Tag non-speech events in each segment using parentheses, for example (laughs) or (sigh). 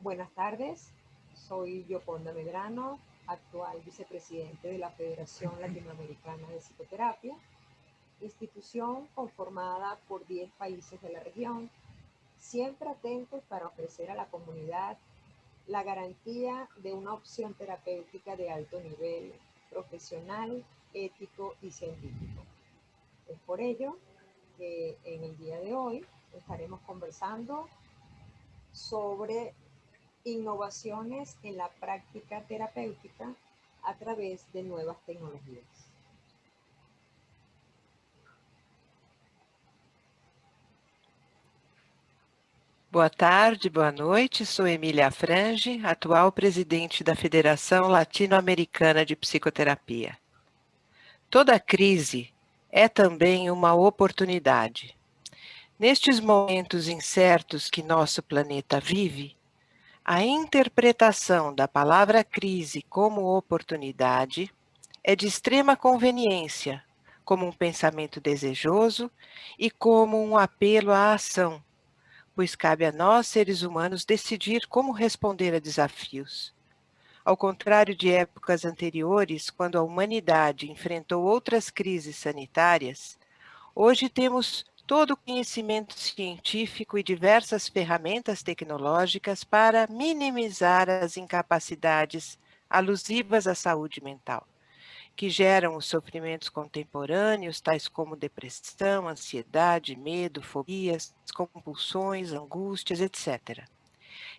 Buenas tardes, soy Yoconda Medrano, actual vicepresidente de la Federación Latinoamericana de Psicoterapia, institución conformada por 10 países de la región, siempre atentos para ofrecer a la comunidad la garantía de una opción terapéutica de alto nivel profesional, ético y científico. Es por ello que en el día de hoy estaremos conversando sobre innovaciones en la práctica terapéutica a través de nuevas tecnologías. Boa tarde, boa noite. Sou Emília Frange, atual presidente da Federação Latino-Americana de Psicoterapia. Toda crise é também uma oportunidade. Nestes momentos incertos que nosso planeta vive, a interpretação da palavra crise como oportunidade é de extrema conveniência, como um pensamento desejoso e como um apelo à ação, pois cabe a nós, seres humanos, decidir como responder a desafios. Ao contrário de épocas anteriores, quando a humanidade enfrentou outras crises sanitárias, hoje temos todo o conhecimento científico e diversas ferramentas tecnológicas para minimizar as incapacidades alusivas à saúde mental, que geram os sofrimentos contemporâneos, tais como depressão, ansiedade, medo, fobias, compulsões, angústias, etc.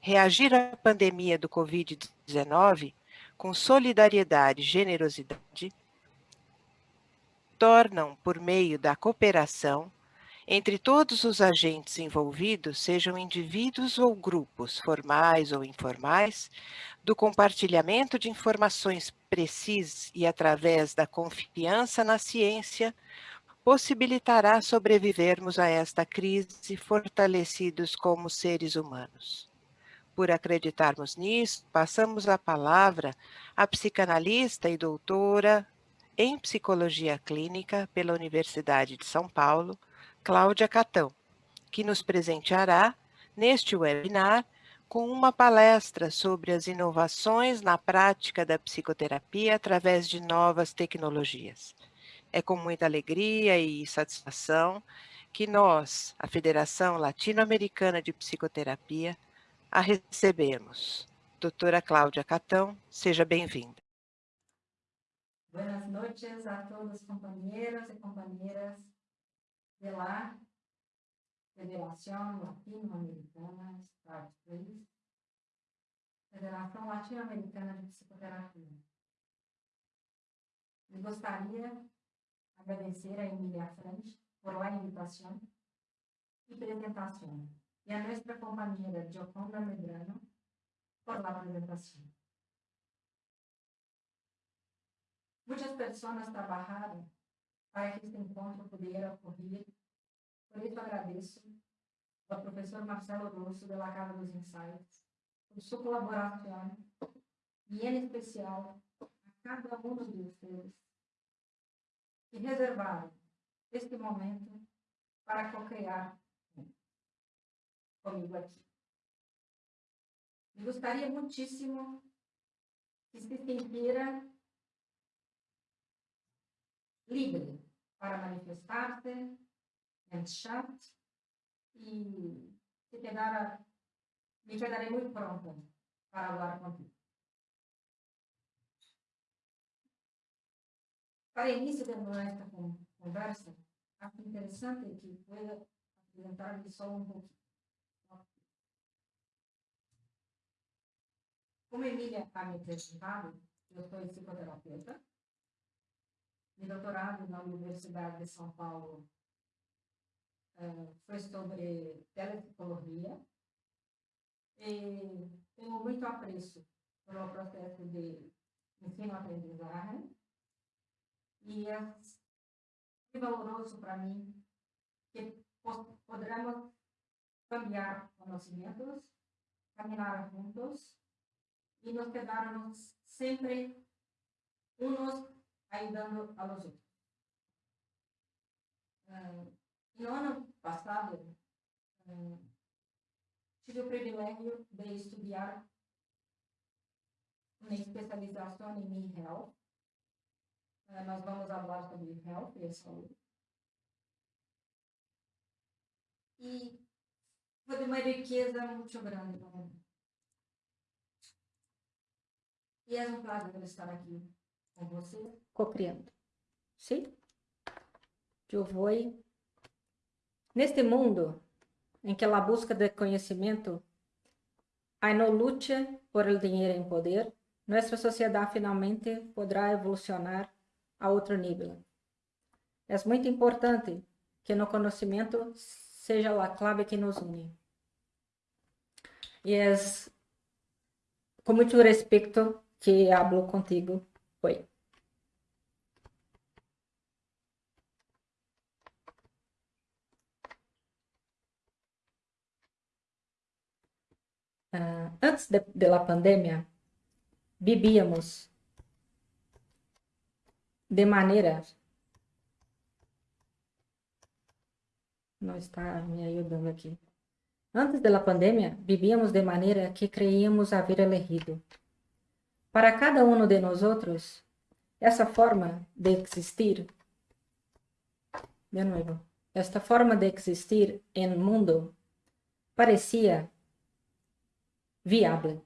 Reagir à pandemia do Covid-19 com solidariedade e generosidade tornam, por meio da cooperação, entre todos os agentes envolvidos, sejam indivíduos ou grupos, formais ou informais, do compartilhamento de informações precisas e através da confiança na ciência, possibilitará sobrevivermos a esta crise fortalecidos como seres humanos. Por acreditarmos nisso, passamos a palavra à psicanalista e doutora em psicologia clínica pela Universidade de São Paulo, Cláudia Catão, que nos presenteará, neste webinar, com uma palestra sobre as inovações na prática da psicoterapia através de novas tecnologias. É com muita alegria e satisfação que nós, a Federação Latino-Americana de Psicoterapia, a recebemos. Doutora Cláudia Catão, seja bem-vinda. Boas noites a todos companheiros e companheiras de la Federación Latinoamericana, Start Please, Federação Latino-Americana de Psicoterapia. Eu gostaria de agradecer a Emília Frente por la invitação e apresentação, e a nossa companheira Gioconda Medrano por la apresentação. Muitas pessoas trabalharam para que este encontro pudesse ocorrer. Por isso agradeço ao professor Marcelo Rosso, da Casa dos Insights, por sua colaboração, e em especial a cada um de vocês que reservaram este momento para co-criar comigo aqui. Eu gostaria muitíssimo que se sentira livre para manifestar-se em chat e se quedar, me quedarei muito pronta para falar contigo. Para início de nossa conversa, acho interessante que pueda apresentar-lhe só um pouquinho. Como Emília ha me apresentado, eu sou psicoterapeuta, meu doutorado na Universidade de São Paulo uh, foi sobre telepsicologia e tenho muito apreço pelo processo de ensino-aprendizagem. E é valoroso para mim que poderemos cambiar conhecimentos, caminhar juntos e nos quedarmos sempre uns ayudando a los otros. Uh, no ano passado, uh, tive o privilégio de estudar uma especialização em e-health. Uh, nós vamos falar sobre health e saúde. E foi de uma riqueza muito grande para mim. E é um prazer estar aqui com você, co-criando. Sim? Eu vou. Neste mundo em que a busca de conhecimento há no luta por el dinheiro em poder, nossa sociedade finalmente poderá evolucionar a outro nível. É muito importante que no conhecimento seja a clave que nos une. E é com muito respeito que hablo contigo hoje. Uh, antes de, de la pandemia, vivíamos de maneira. Não está me ajudando aqui. Antes da pandemia, vivíamos de maneira que creíamos haver elegido. Para cada um de nós outros, essa forma de existir, de novo, esta forma de existir em mundo parecia viável.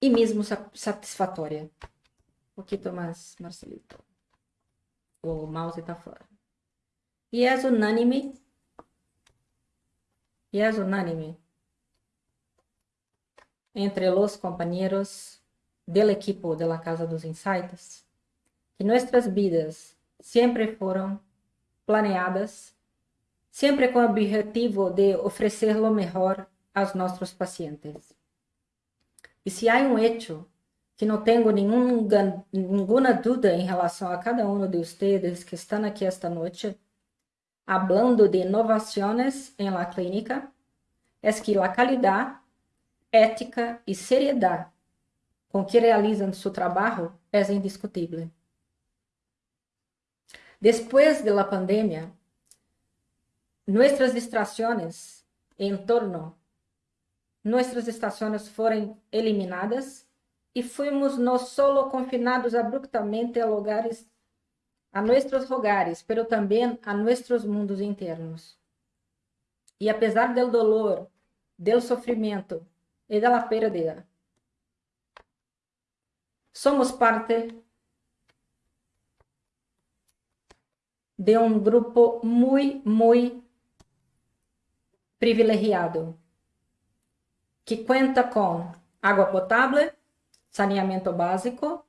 E mesmo satisfatória. Um pouquinho mais, Marcelito. O mouse está fora. E é unânime. E é unânime entre os companheiros del equipo de la Casa dos Insights que nossas vidas sempre foram planeadas, sempre com o objetivo de oferecer o melhor aos nossos pacientes. E se há um hecho que não tenho nenhum, nenhuma dúvida em relação a cada um de vocês que estão aqui esta noite, hablando de inovações em la clínica, é que a qualidade ética e seriedade com que realizam seu trabalho é indiscutível. Depois da pandemia, nossas distrações em torno, nossas estações foram eliminadas e fomos não solo confinados abruptamente a lugares, a nossos lugares, pero também a nossos mundos internos. E apesar do dolor, do sofrimento e da pérdida. Somos parte de um grupo muito, muito privilegiado, que conta com água potável, saneamento básico,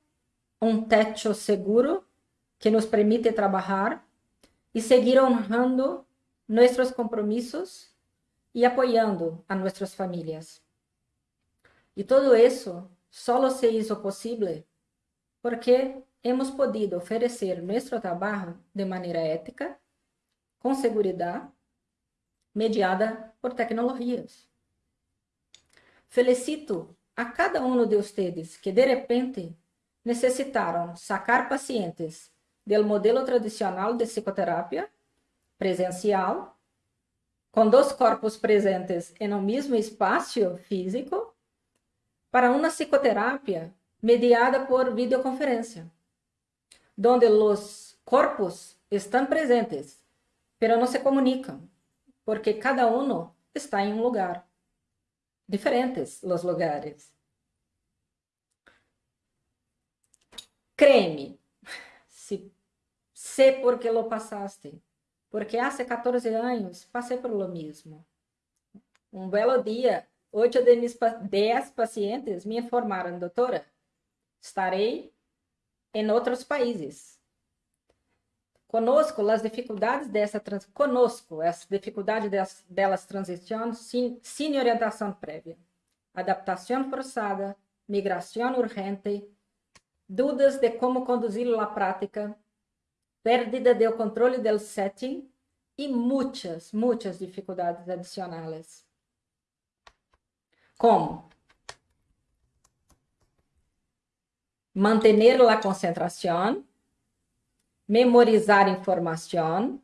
um teto seguro que nos permite trabalhar e seguir honrando nossos compromissos e apoiando a nossas famílias. E todo isso só se hizo possível porque hemos podido oferecer nosso trabalho de maneira ética, com segurança, mediada por tecnologias. Felicito a cada um de vocês que de repente necessitaram sacar pacientes do modelo tradicional de psicoterapia presencial, com dois corpos presentes em um mesmo espaço físico para uma psicoterapia mediada por videoconferência, onde os corpos estão presentes, pero não se comunicam, porque cada um está em um lugar. Diferentes os lugares. Créeme, se sé por que lo passaste, porque há 14 anos passei por lo mesmo. Um belo dia Oito de mis dez pacientes me informaram, doutora, estarei em outros países. Conosco as dificuldades dessa trans, conosco as dificuldades delas, delas sem, orientação prévia, adaptação forçada, migração urgente, dúvidas de como conduzir a prática, pérdida do controle do setting e muitas, muitas dificuldades adicionais. Como? Mantener a concentração, memorizar informação,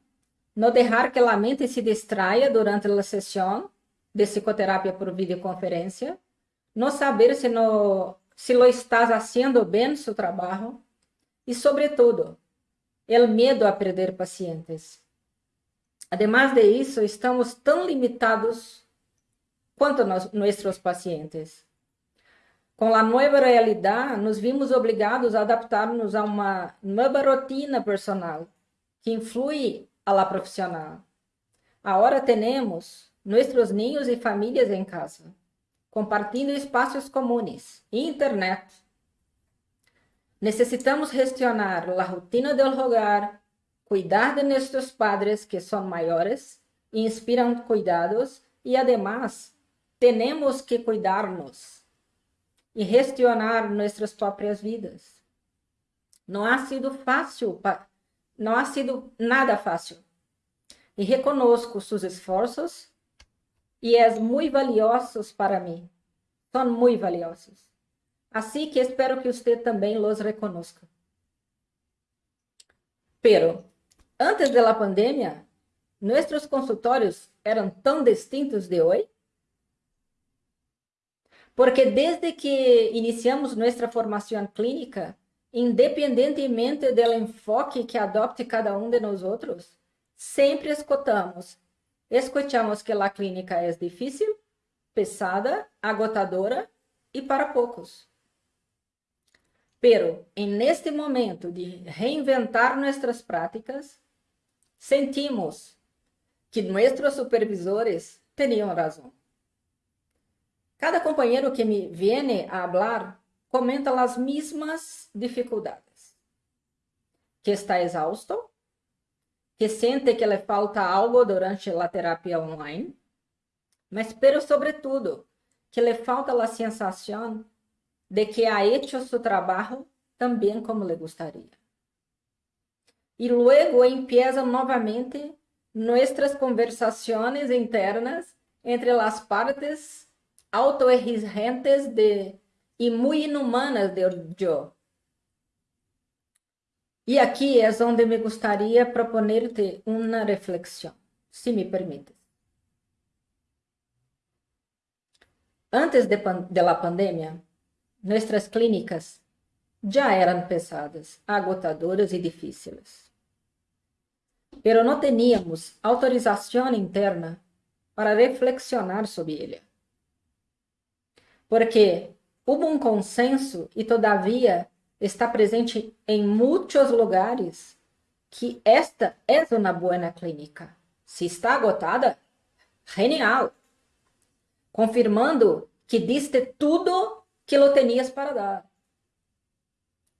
no dejar que a mente se distraia durante a sessão de psicoterapia por videoconferência, no saber se, no, se lo estás haciendo bem seu trabalho e, sobretudo, o medo a perder pacientes. Además de isso, estamos tão limitados quanto nos, nossos pacientes. Com a nova realidade, nos vimos obrigados a adaptar-nos a uma nova rotina personal que influi a la profissional. Agora temos nossos ninhos e famílias em casa, compartilhando espaços comuns e internet. Necessitamos gestionar a rotina do hogar, cuidar de nossos padres que são maiores e inspiram cuidados e, además, temos que cuidar-nos e gestionar nossas próprias vidas. Não ha sido fácil não ha sido nada fácil. E reconozco seus esforços e é muito valiosos para mim. São muito valiosos. Assim que espero que você também os reconozca. Pero, antes da pandemia, nossos consultórios eram tão distintos de hoje? Porque desde que iniciamos nossa formação clínica, independentemente do enfoque que adopte cada um de nós outros, sempre escutamos. Escutamos que a clínica é difícil, pesada, agotadora e para poucos. Pero, en este momento de reinventar nossas práticas, sentimos que nossos supervisores tinham razão. Cada companheiro que me viene a hablar comenta as mesmas dificuldades. Que está exausto, que sente que lhe falta algo durante a terapia online, mas pero sobretudo que lhe falta a sensação de que ha hecho trabalho também como lhe gostaria. E luego empiezan novamente nossas conversações internas entre as partes autoexigentes de e muito inumanas de eu. E aqui é onde me gostaria proponer-te uma reflexão, se me permites. Antes de, de pandemia, nossas clínicas já eram pesadas, agotadoras e difíceis. Pero não teníamos autorização interna para reflexionar sobre ele. Porque Houve um consenso e, todavia, está presente em muitos lugares que esta é uma boa clínica. Se está agotada, genial. Confirmando que diste tudo que lo tenias para dar.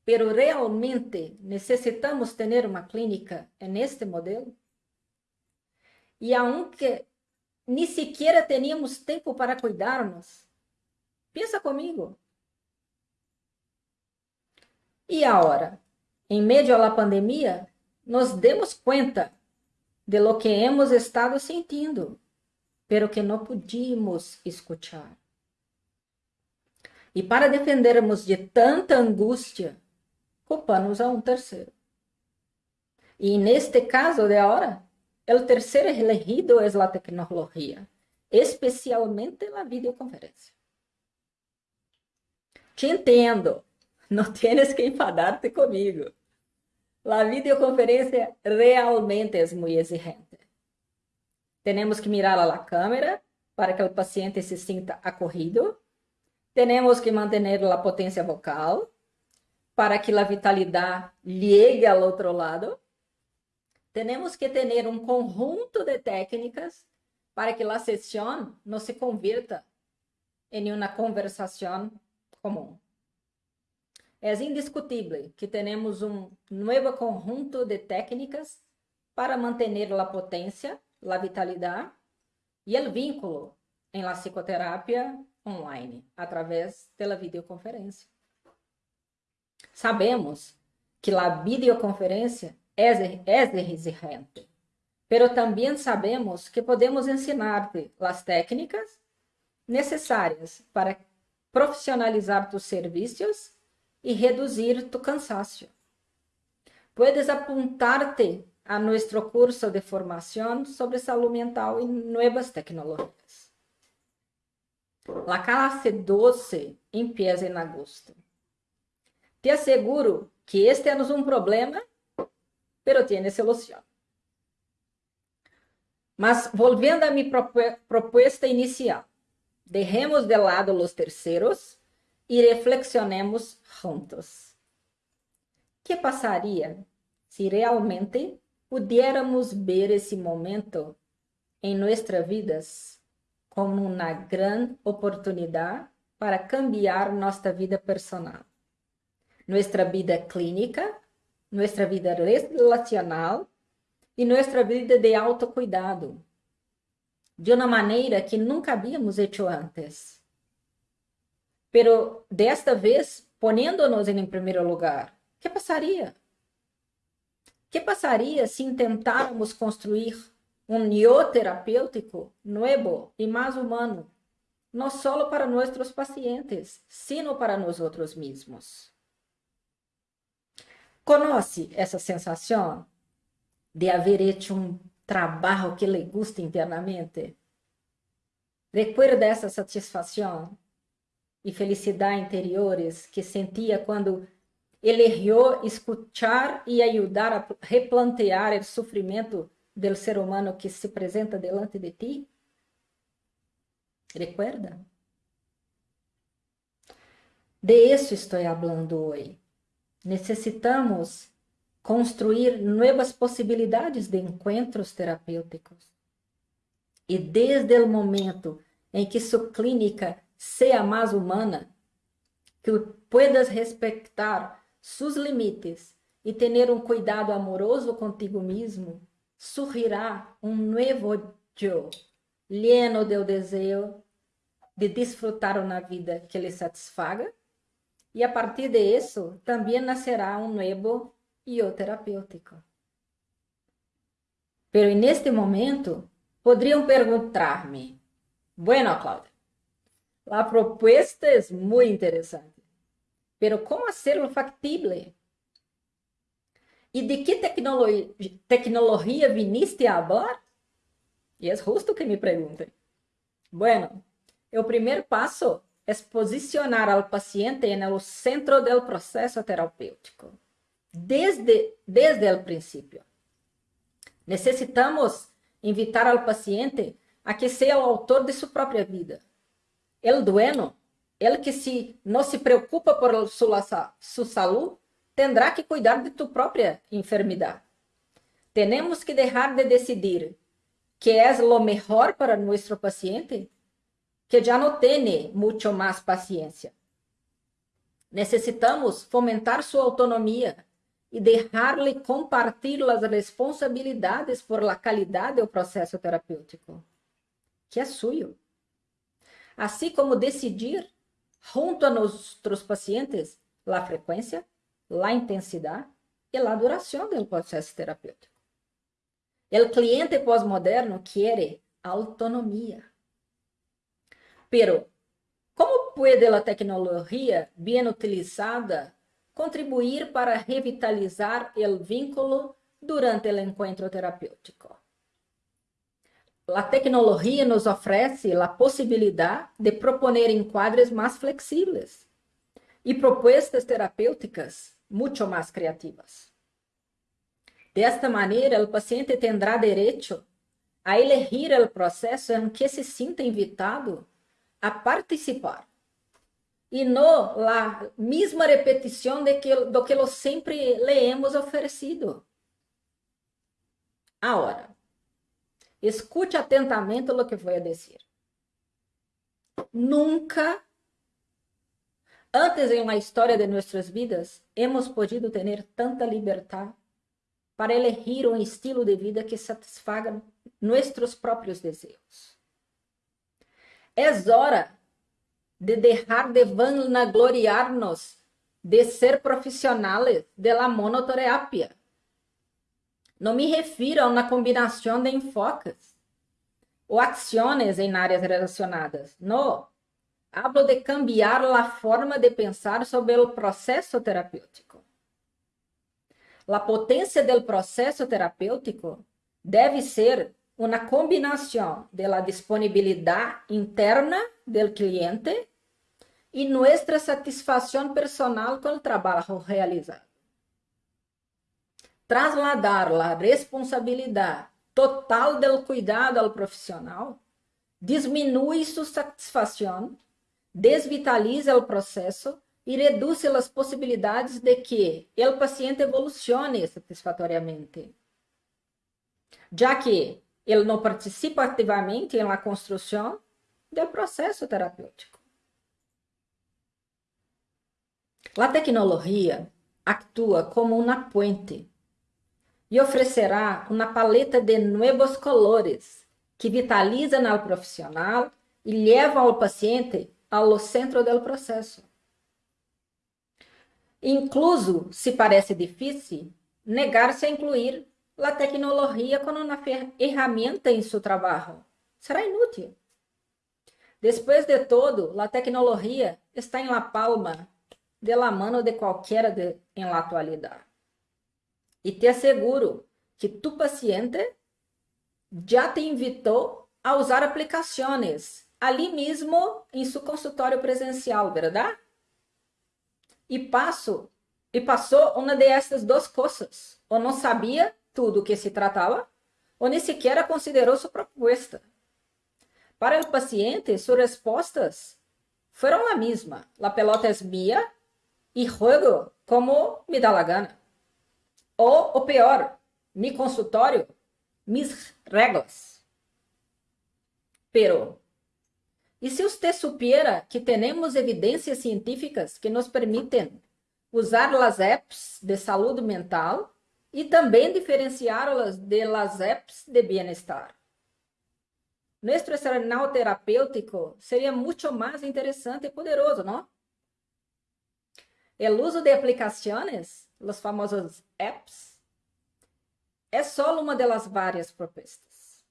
Pero realmente necessitamos ter uma clínica neste modelo? E aunque nem sequer teníamos tempo para cuidarmos, Pensa comigo. E agora, em meio à pandemia, nos demos conta de lo que hemos estado sentindo, pero que não podíamos escuchar. E para defendermos de tanta angústia, culpamos a um terceiro. E neste caso de agora, o terceiro elegido é a tecnologia, especialmente a videoconferência. Te entendo. Não tienes que enfadarte comigo. A videoconferência realmente é muito exigente. Temos que mirar a la câmera para que o paciente se sinta acorrido. Temos que manter a potência vocal para que a vitalidade llegue ao outro lado. Temos que ter um conjunto de técnicas para que a sessão não se convirta em uma conversação comum. É indiscutível que temos um novo conjunto de técnicas para manter a potência, a vitalidade e o vínculo em la psicoterapia online, através da videoconferência. Sabemos que a videoconferência é, é exigente, pero também sabemos que podemos ensinar-te as técnicas necessárias para profissionalizar tus serviços e reduzir tu cansaço. Puedes apuntarte a nuestro curso de formación sobre salud mental y nuevas tecnologías. La clase 12 empieza en agosto. Te aseguro que este es un problema, pero tiene solución. Mas volviendo a mi propuesta inicial, dejemos de lado los terceros y reflexionemos juntos. ¿Qué pasaría si realmente pudiéramos ver esse momento em nossas vidas como uma grande oportunidade para cambiar nossa vida personal, nossa vida clínica, nossa vida relacional e nossa vida de autocuidado, de uma maneira que nunca havíamos hecho antes. Pero desta vez, ponendo-nos em primeiro lugar, que passaria? que passaria se tentáramos construir um yo terapêutico novo e mais humano, não só para nossos pacientes, sino para nós outros mesmos? Conhece essa sensação de haver hecho um trabalho que lhe gusta internamente? Recuerda essa satisfação e felicidade interiores que sentia quando eligió escuchar e ayudar a replantear o sofrimento do ser humano que se apresenta delante de ti? Recuerda? De isso estou falando hoje. Necessitamos construir novas possibilidades de encontros terapêuticos. E desde o momento em que sua clínica seja mais humana, que puedas respeitar sus limites e ter um cuidado amoroso contigo mesmo, surgirá um novo eu, lleno del desejo de disfrutar uma vida que lhe satisfaga, e a partir de isso também nascerá um novo eu terapêutico. Pero neste momento, poderiam perguntar-me: Bueno, Cláudia, a proposta é muito interessante. Pero ¿cómo hacerlo factible? ¿Y de qué tecnología, tecnología viniste a hablar? Y es justo que me pregunten. Bueno, el primer paso es posicionar al paciente en el centro del proceso terapêutico, desde, desde el principio. Necesitamos invitar al paciente a que sea el autor de su propia vida, el dueño ele que se não se preocupa por sua, sua saúde, terá que cuidar de tu própria enfermidade. Temos que deixar de decidir que é o melhor para nosso paciente, que já não tem muito mais paciência. Necessitamos fomentar sua autonomia e deixar-lhe compartilhar as responsabilidades por la qualidade do processo terapêutico, que é suyo. Assim como decidir junto a nossos pacientes a frequência, a intensidade e a duração do processo terapêutico. O cliente pós-moderno quer autonomia. Pero, como pode a tecnologia bem utilizada contribuir para revitalizar o vínculo durante o encontro terapêutico? a tecnologia nos oferece a possibilidade de proponer enquadres mais flexíveis e propostas terapêuticas muito mais criativas. Desta maneira, o paciente terá direito a elegir o processo em que se sinta invitado a participar e não a mesma repetição de que, do que lo sempre le hemos oferecido. Agora, Escute atentamente o que vou dizer. Nunca antes em história de nossas vidas hemos podido ter tanta liberdade para elegir um estilo de vida que satisfaga nossos próprios desejos. É hora de deixar de vanagloriar-nos de ser profissionais de la monoterapia não me refiro a uma combinação de enfoques ou ações em áreas relacionadas. Não. Hablo de cambiar a forma de pensar sobre o processo terapêutico. A potência do processo terapêutico deve ser uma combinação da disponibilidade interna do cliente e nossa satisfação personal com o trabalho realizado. Trasladar a responsabilidade total do cuidado ao profissional diminui sua satisfação, desvitaliza o processo e reduz as possibilidades de que o paciente evolucione satisfatoriamente, já que ele não participa ativamente na construção do processo terapêutico. A tecnologia atua como uma puente e oferecerá uma paleta de novos colores que vitalizam ao profissional e levam ao paciente ao centro do processo. Incluso, se parece difícil, negar-se a incluir a tecnologia como uma ferramenta em seu trabalho será inútil. Depois de todo, a tecnologia está em la palma de la mano de qualquer de, em la atualidade. E te asseguro que tu paciente já te invitou a usar aplicações ali mesmo em seu consultório presencial, verdade? E passo e passou uma dessas duas coisas. Ou não sabia tudo o que se tratava, ou nem sequer considerou sua proposta. Para o paciente, suas respostas foram a mesma. La pelota é minha e juego como me dá la gana. Ou o pior, mi consultório, mis regras. Pero, e se você supiera que temos evidências científicas que nos permitem usar as apps de saúde mental e também diferenciá-las de las apps de bem-estar? Nosso arsenal terapêutico seria muito mais interessante e poderoso, não? O uso de aplicações, os famosos apps, é só uma das várias propostas.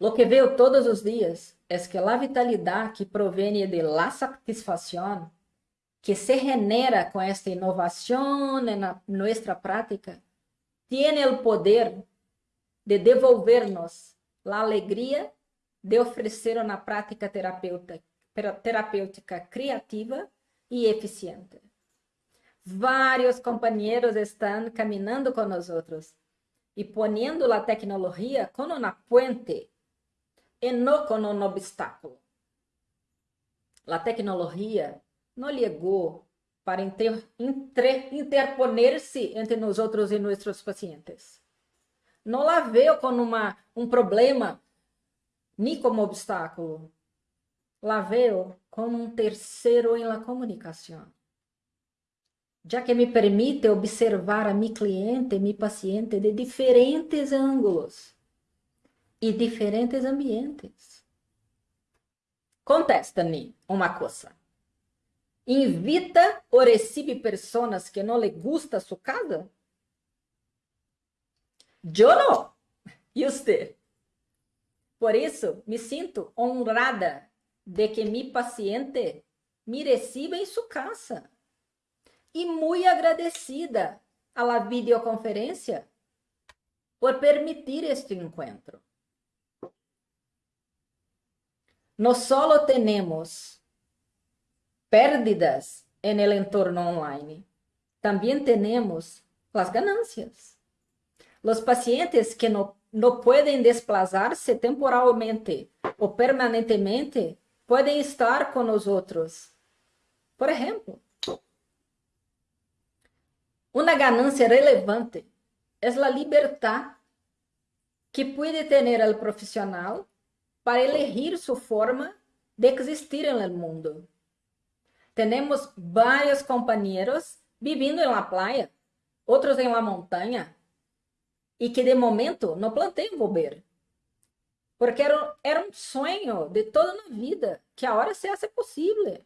Lo que veo todos os dias é que a vitalidade que provém de la satisfação que se genera com esta inovação na nossa prática tem o poder de devolver-nos a alegria de oferecer uma prática terapêutica, terapêutica criativa e eficiente. Vários companheiros estão caminhando com nós e poniendo a tecnologia como uma puente e não como um obstáculo. A tecnologia não chegou para inter, inter, interponer-se entre nós e nossos pacientes. Não la veio como uma, um problema, nem como obstáculo. La veio como um terceiro em la comunicação. Já que me permite observar a mi cliente, mi paciente de diferentes ângulos e diferentes ambientes. Contesta-me uma coisa. Invita ou recebe pessoas que não lhe gusta sua casa? Eu não. E você? Por isso, me sinto honrada de que mi paciente me receba em sua casa. E muito agradecida a la videoconferência por permitir este encontro. No solo temos pérdidas en el entorno online. También tenemos las ganancias. Los pacientes que no, no pueden desplazarse temporalmente o permanentemente pueden estar con nosotros. Por ejemplo, una ganancia relevante es la libertad que puede tener el profesional para elegir su forma de existir el mundo. Temos vários companheiros vivendo em la playa, outros em la montanha, e que de momento não planeiam volver. Porque era, era um sonho de toda a vida que agora se hace possível.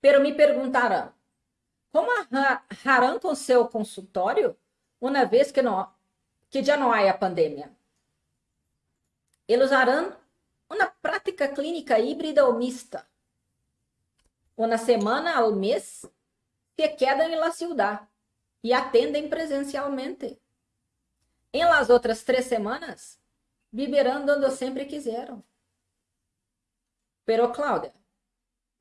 Pero me perguntaram, como harão com seu consultório uma vez que, não, que já não há a pandemia? Eles harão uma prática clínica híbrida ou mista uma semana ao mês se quedam em la ciudad. e atendem presencialmente. Em las outras três semanas, viverão onde sempre quiseram. Pero, Cláudia,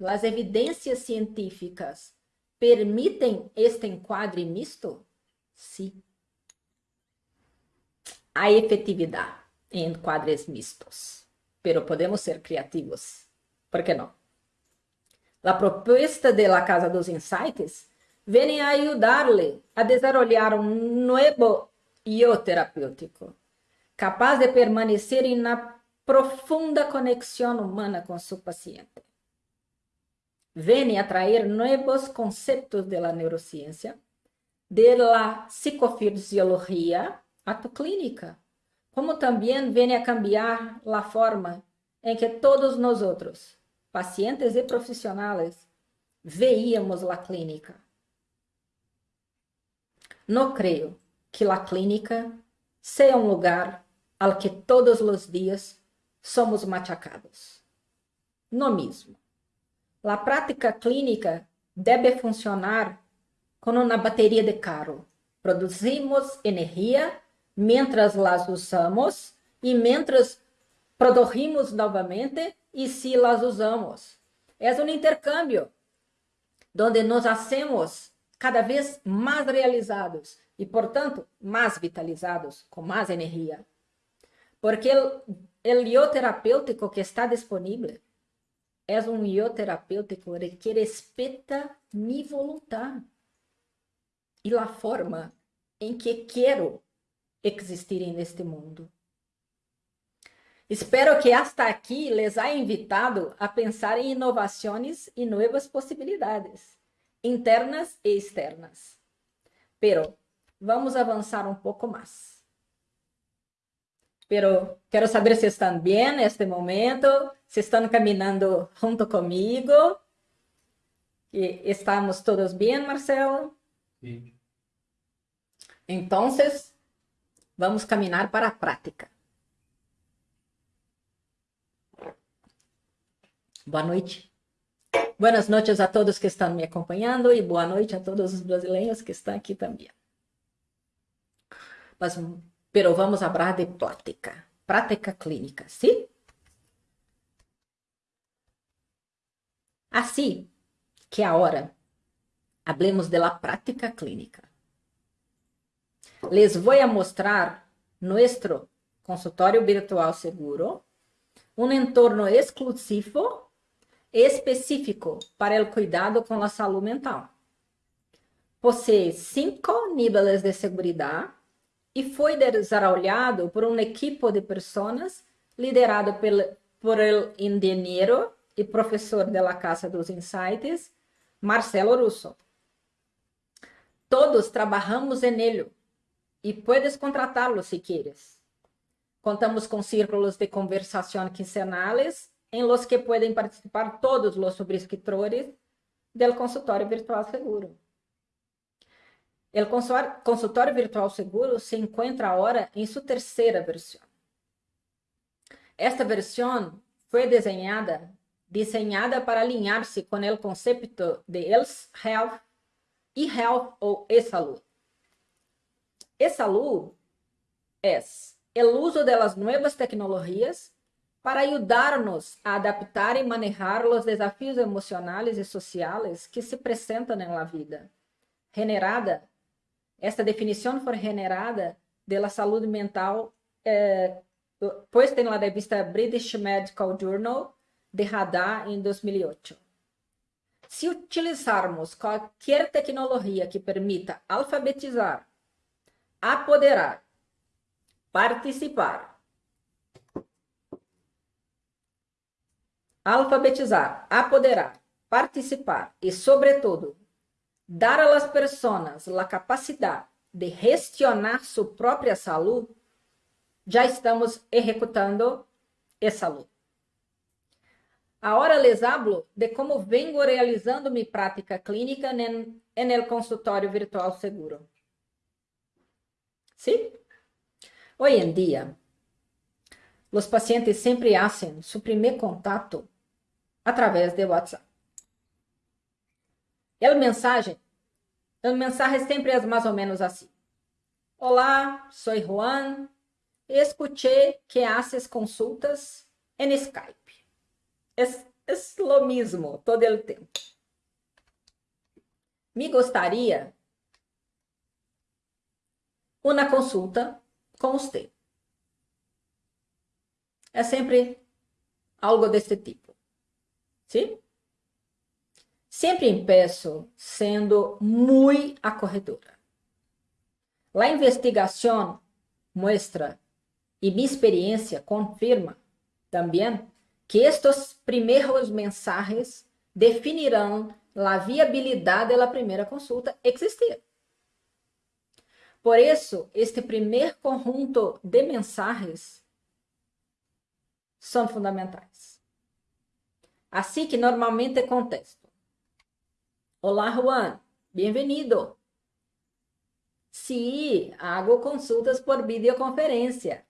as evidências científicas permitem este enquadre misto? Sim. Há efetividade em enquadres mistos, pero podemos ser criativos. Por que não? A proposta de la Casa dos Insights vem a ajudar-lhe a desarrollar um novo yo terapêutico, capaz de permanecer na profunda conexão humana com seu paciente. Vem a trazer novos conceitos de la neurociência, de la psicofisiologia a tu clínica, como também vem a cambiar a forma em que todos nós outros, pacientes e profissionais, veíamos a clínica. Não creio que a clínica seja um lugar ao que todos os dias somos machacados. No mesmo. A prática clínica deve funcionar como uma bateria de carro. Produzimos energia mientras las usamos e mientras produzimos novamente e se las usamos. É um intercâmbio onde nos hacemos cada vez mais realizados e, portanto, mais vitalizados, com mais energia. Porque o yo terapêutico que está disponível é um yo terapêutico que respeita minha vontade e a forma em que quero existir neste mundo. Espero que hasta aqui les haya invitado a pensar em inovações e novas possibilidades, internas e externas. Pero vamos avançar um pouco mais. Pero quero saber se estão bem neste momento, se estão caminhando junto comigo. E estamos todos bem, Marcelo? Sim. Então, vamos caminhar para a prática. Boa noite. Boas noites a todos que estão me acompanhando e boa noite a todos os brasileiros que estão aqui também. Mas, pero vamos falar de prática, prática clínica, sim? Assim que agora hablemos de la prática clínica. Les voy a mostrar nuestro consultório virtual seguro, um entorno exclusivo específico para o cuidado com a saúde mental. Possui cinco níveis de segurança e foi desarrollado por um equipo de pessoas liderado pel, por el engenheiro e professor da Casa dos Insights, Marcelo Russo. Todos trabalhamos ele e puedes contratá-lo se quieres. Contamos com círculos de conversação quincenales em los que podem participar todos os subscritores del consultório virtual seguro. O consultório virtual seguro se encontra agora em sua terceira versão. Esta versão foi desenhada, desenhada para alinhar-se com o conceito de health, e-health ou e-saúde. E-saúde é o uso das novas tecnologias para ajudar-nos a adaptar e manejar os desafios emocionais e sociais que se apresentam na vida. Generada esta definição foi generada da saúde mental eh, posta na revista British Medical Journal de Radar em 2008. Se utilizarmos qualquer tecnologia que permita alfabetizar, apoderar, participar, alfabetizar, apoderar, participar e, sobretudo, dar às pessoas a capacidade de gestionar sua própria saúde, já estamos executando essa saúde. Agora les hablo de como vengo realizando mi prática clínica en, en el consultório virtual seguro. ¿Sí? Hoy en día, los pacientes sempre hacen su primer contato a través de WhatsApp. El mensaje O mensaje sempre é mais ou menos assim. Olá, sou Juan. Escuché que haces consultas em Skype. É, é lo mesmo todo o tempo. Me gostaria uma consulta com você. É sempre algo desse tipo. Sim? Sempre empeço sendo muito acorredora. A investigação mostra e minha experiência confirma também que estes primeiros mensagens definirão a viabilidade da primeira consulta existir. Por isso, este primeiro conjunto de mensagens são fundamentais. Assim que normalmente contesto. Olá, Juan, bem-vindo. Sí, hago consultas por videoconferência,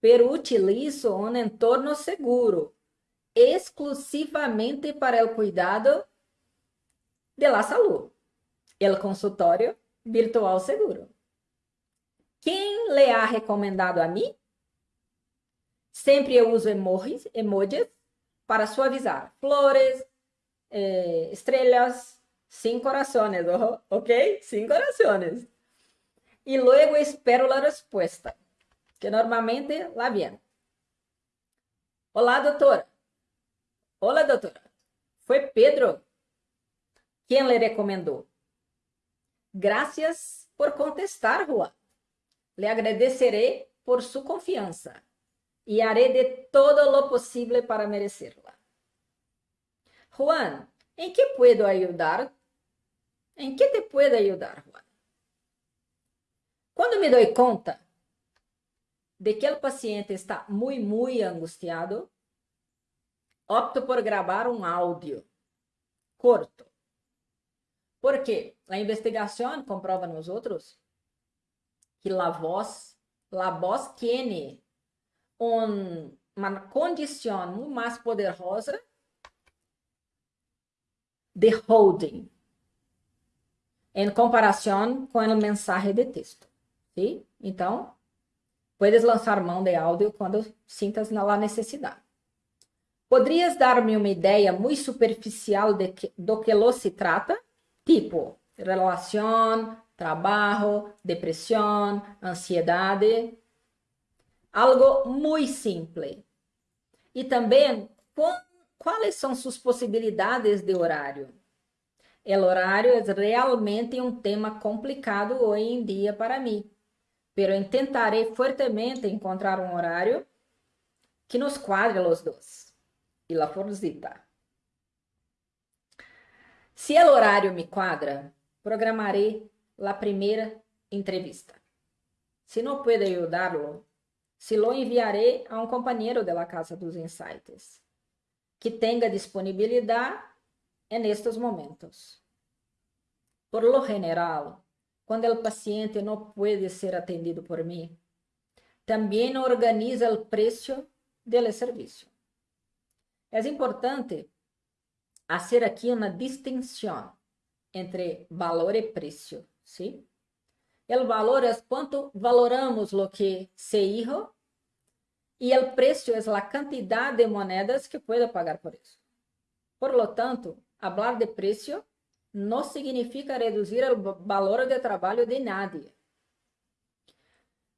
pero utilizo um entorno seguro, exclusivamente para o cuidado de la salud, el consultório virtual seguro. Quem le ha recomendado a mim? Sempre eu uso emojis, emojis para suavizar. Flores, eh, estrelas, sin corazones, ¿ok? Sin corazones. Y luego espero la respuesta, que normalmente la viene. Olá, doutora. Olá, doutora. Foi Pedro quem lhe recomendou. Graças por contestar, Juan. Le agradeceré por sua confiança e haré de todo lo possível para merecê-la. Juan, em que puedo ajudar? Em que te puedo ajudar, Juan? Quando me dou conta de que o paciente está muito, muito angustiado, opto por gravar um áudio curto. Porque a investigação comprova nos outros que a voz, a voz tem um, uma condição muito mais poderosa de holding em comparação com o mensagem de texto. Sim? Então, puedes lançar mão de áudio quando sintas a necessidade. Poderias dar-me uma ideia muito superficial de que, do que lo se trata? Tipo, relação, trabalho, depressão, ansiedade. Algo muito simples. E também, quais são suas possibilidades de horário? O horário é realmente um tema complicado hoje em dia para mim, pero intentarei fortemente encontrar um horário que nos quadre os dois. E la forcita. Se o horário me quadra, programarei a primeira entrevista. Se não puder ajudá-lo, se lo enviarei a um companheiro da Casa dos Insights, que tenha disponibilidade nestes momentos. Por lo general, quando o paciente não pode ser atendido por mim, também organiza o preço do serviço. É importante fazer aqui uma distinção entre valor e preço, ¿sí? O valor é quanto valoramos lo que se hizo e o preço é a quantidade de moedas que puedo pagar por isso. Por lo tanto, hablar de preço não significa reduzir o valor de trabalho de nadie.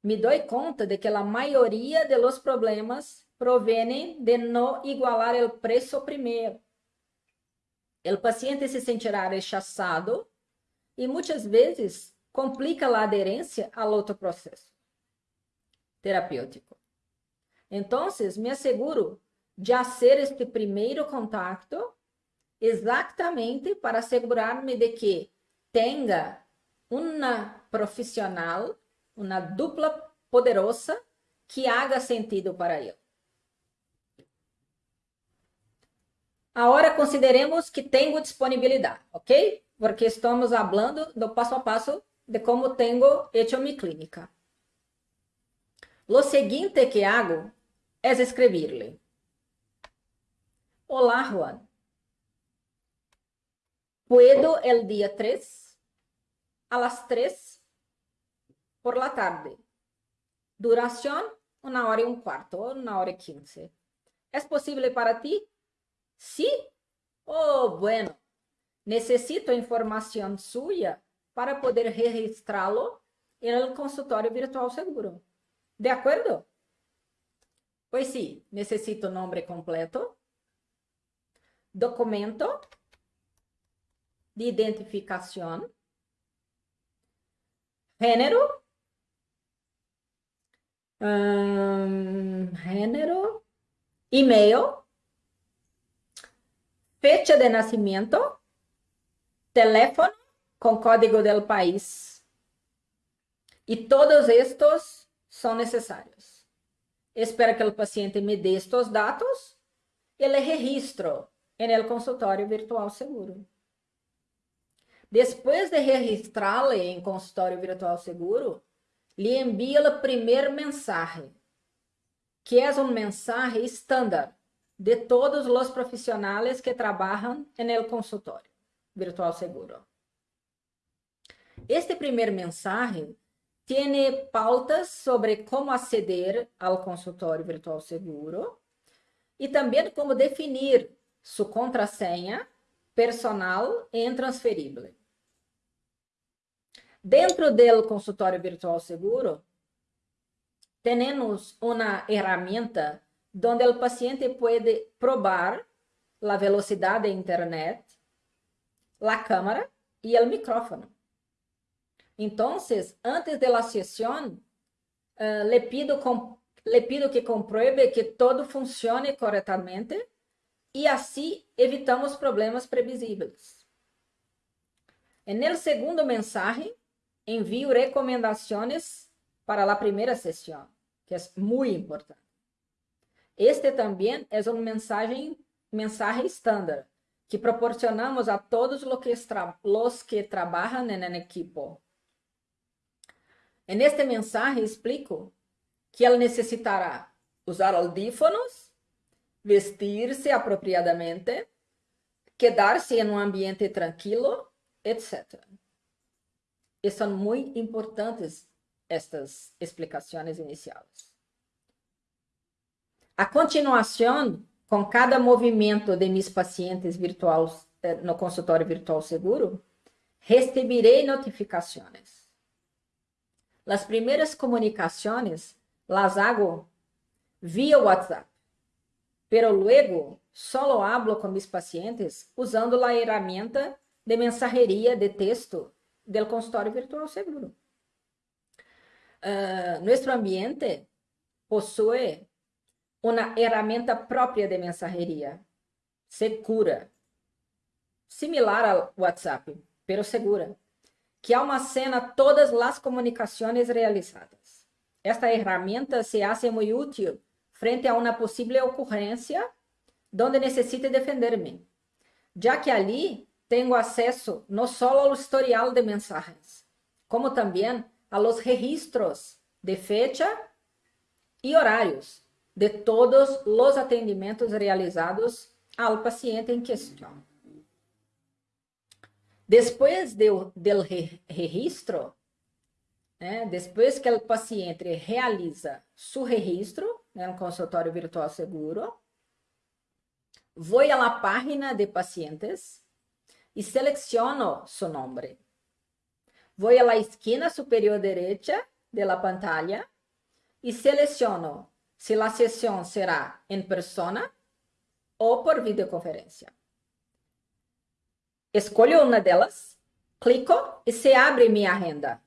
Me dou conta de que a maioria de los problemas provêm de não igualar o preço primeiro. O paciente se sentirá rechaçado e muitas vezes complica a aderência ao outro processo terapêutico. Então, me asseguro de fazer este primeiro contato exatamente para assegurar-me de que tenha uma profissional, uma dupla poderosa que haga sentido para ele. Agora consideremos que tenho disponibilidade, ok? Porque estamos falando do passo a passo de como tenho hecho minha clínica. Lo seguinte que hago é escrever-lhe: Olá, Juan. Puedo el día 3 a las 3 por la tarde. Duración, una hora y un cuarto, una hora y quince. ¿Es posible para ti? Sí. Oh, bueno. Necesito información suya para poder registrarlo en el consultorio virtual seguro. ¿De acuerdo? Pues sí, necesito nombre completo, documento de identificación, género, um, género, email, fecha de nacimiento, teléfono con código del país. Y todos estos son necesarios. Espero que o paciente me dê estes dados e le registro el consultório virtual seguro. Depois de registrá-lo em consultório virtual seguro, lhe envio o primeiro mensagem, que é um mensagem estándar de todos os profissionais que trabalham no consultório virtual seguro. Este primeiro mensagem tem pautas sobre como aceder ao consultório virtual seguro e também como definir sua contrasenha personal e intransferível. Dentro do consultório virtual seguro, temos uma ferramenta onde o paciente pode probar a velocidade da internet, a câmera e o micrófono. Então, antes da sessão, uh, pido com, le pido que compruebe que todo funcione corretamente e assim evitamos problemas previsíveis. No segundo mensagem, envio recomendações para a primeira sessão, que é muito importante. Este também é uma mensagem, mensagem estándar que proporcionamos a todos os que, que trabalham no equipo. En este mensaje explico que ele necessitará usar audífonos, vestir-se apropriadamente, quedar-se em um ambiente tranquilo, etc. E são muito importantes estas explicações iniciais. A continuação, com cada movimento de mis pacientes virtuais eh, no consultório virtual seguro, receberei notificações Las primeras comunicaciones las hago via WhatsApp, pero luego solo hablo con mis pacientes usando la herramienta de mensajería de texto del consultorio virtual seguro. Uh, nuestro ambiente possui uma ferramenta própria de mensageria, segura, similar ao WhatsApp, pero segura que almacena todas as comunicações realizadas. Esta ferramenta se hace muito útil frente a uma possível ocorrência onde necessite defender-me, já que ali tenho acesso não só ao historial de mensagens, como também a los registros de fecha e horários de todos os atendimentos realizados ao paciente em questão. Depois do, do registro, né, depois que o paciente realiza seu registro né, no consultório virtual seguro, vou à página de pacientes e seleciono seu nome. Vou à esquina superior direita da pantalla e seleciono se a sessão será em persona ou por videoconferência. Escolho uma delas, clico e se abre minha agenda.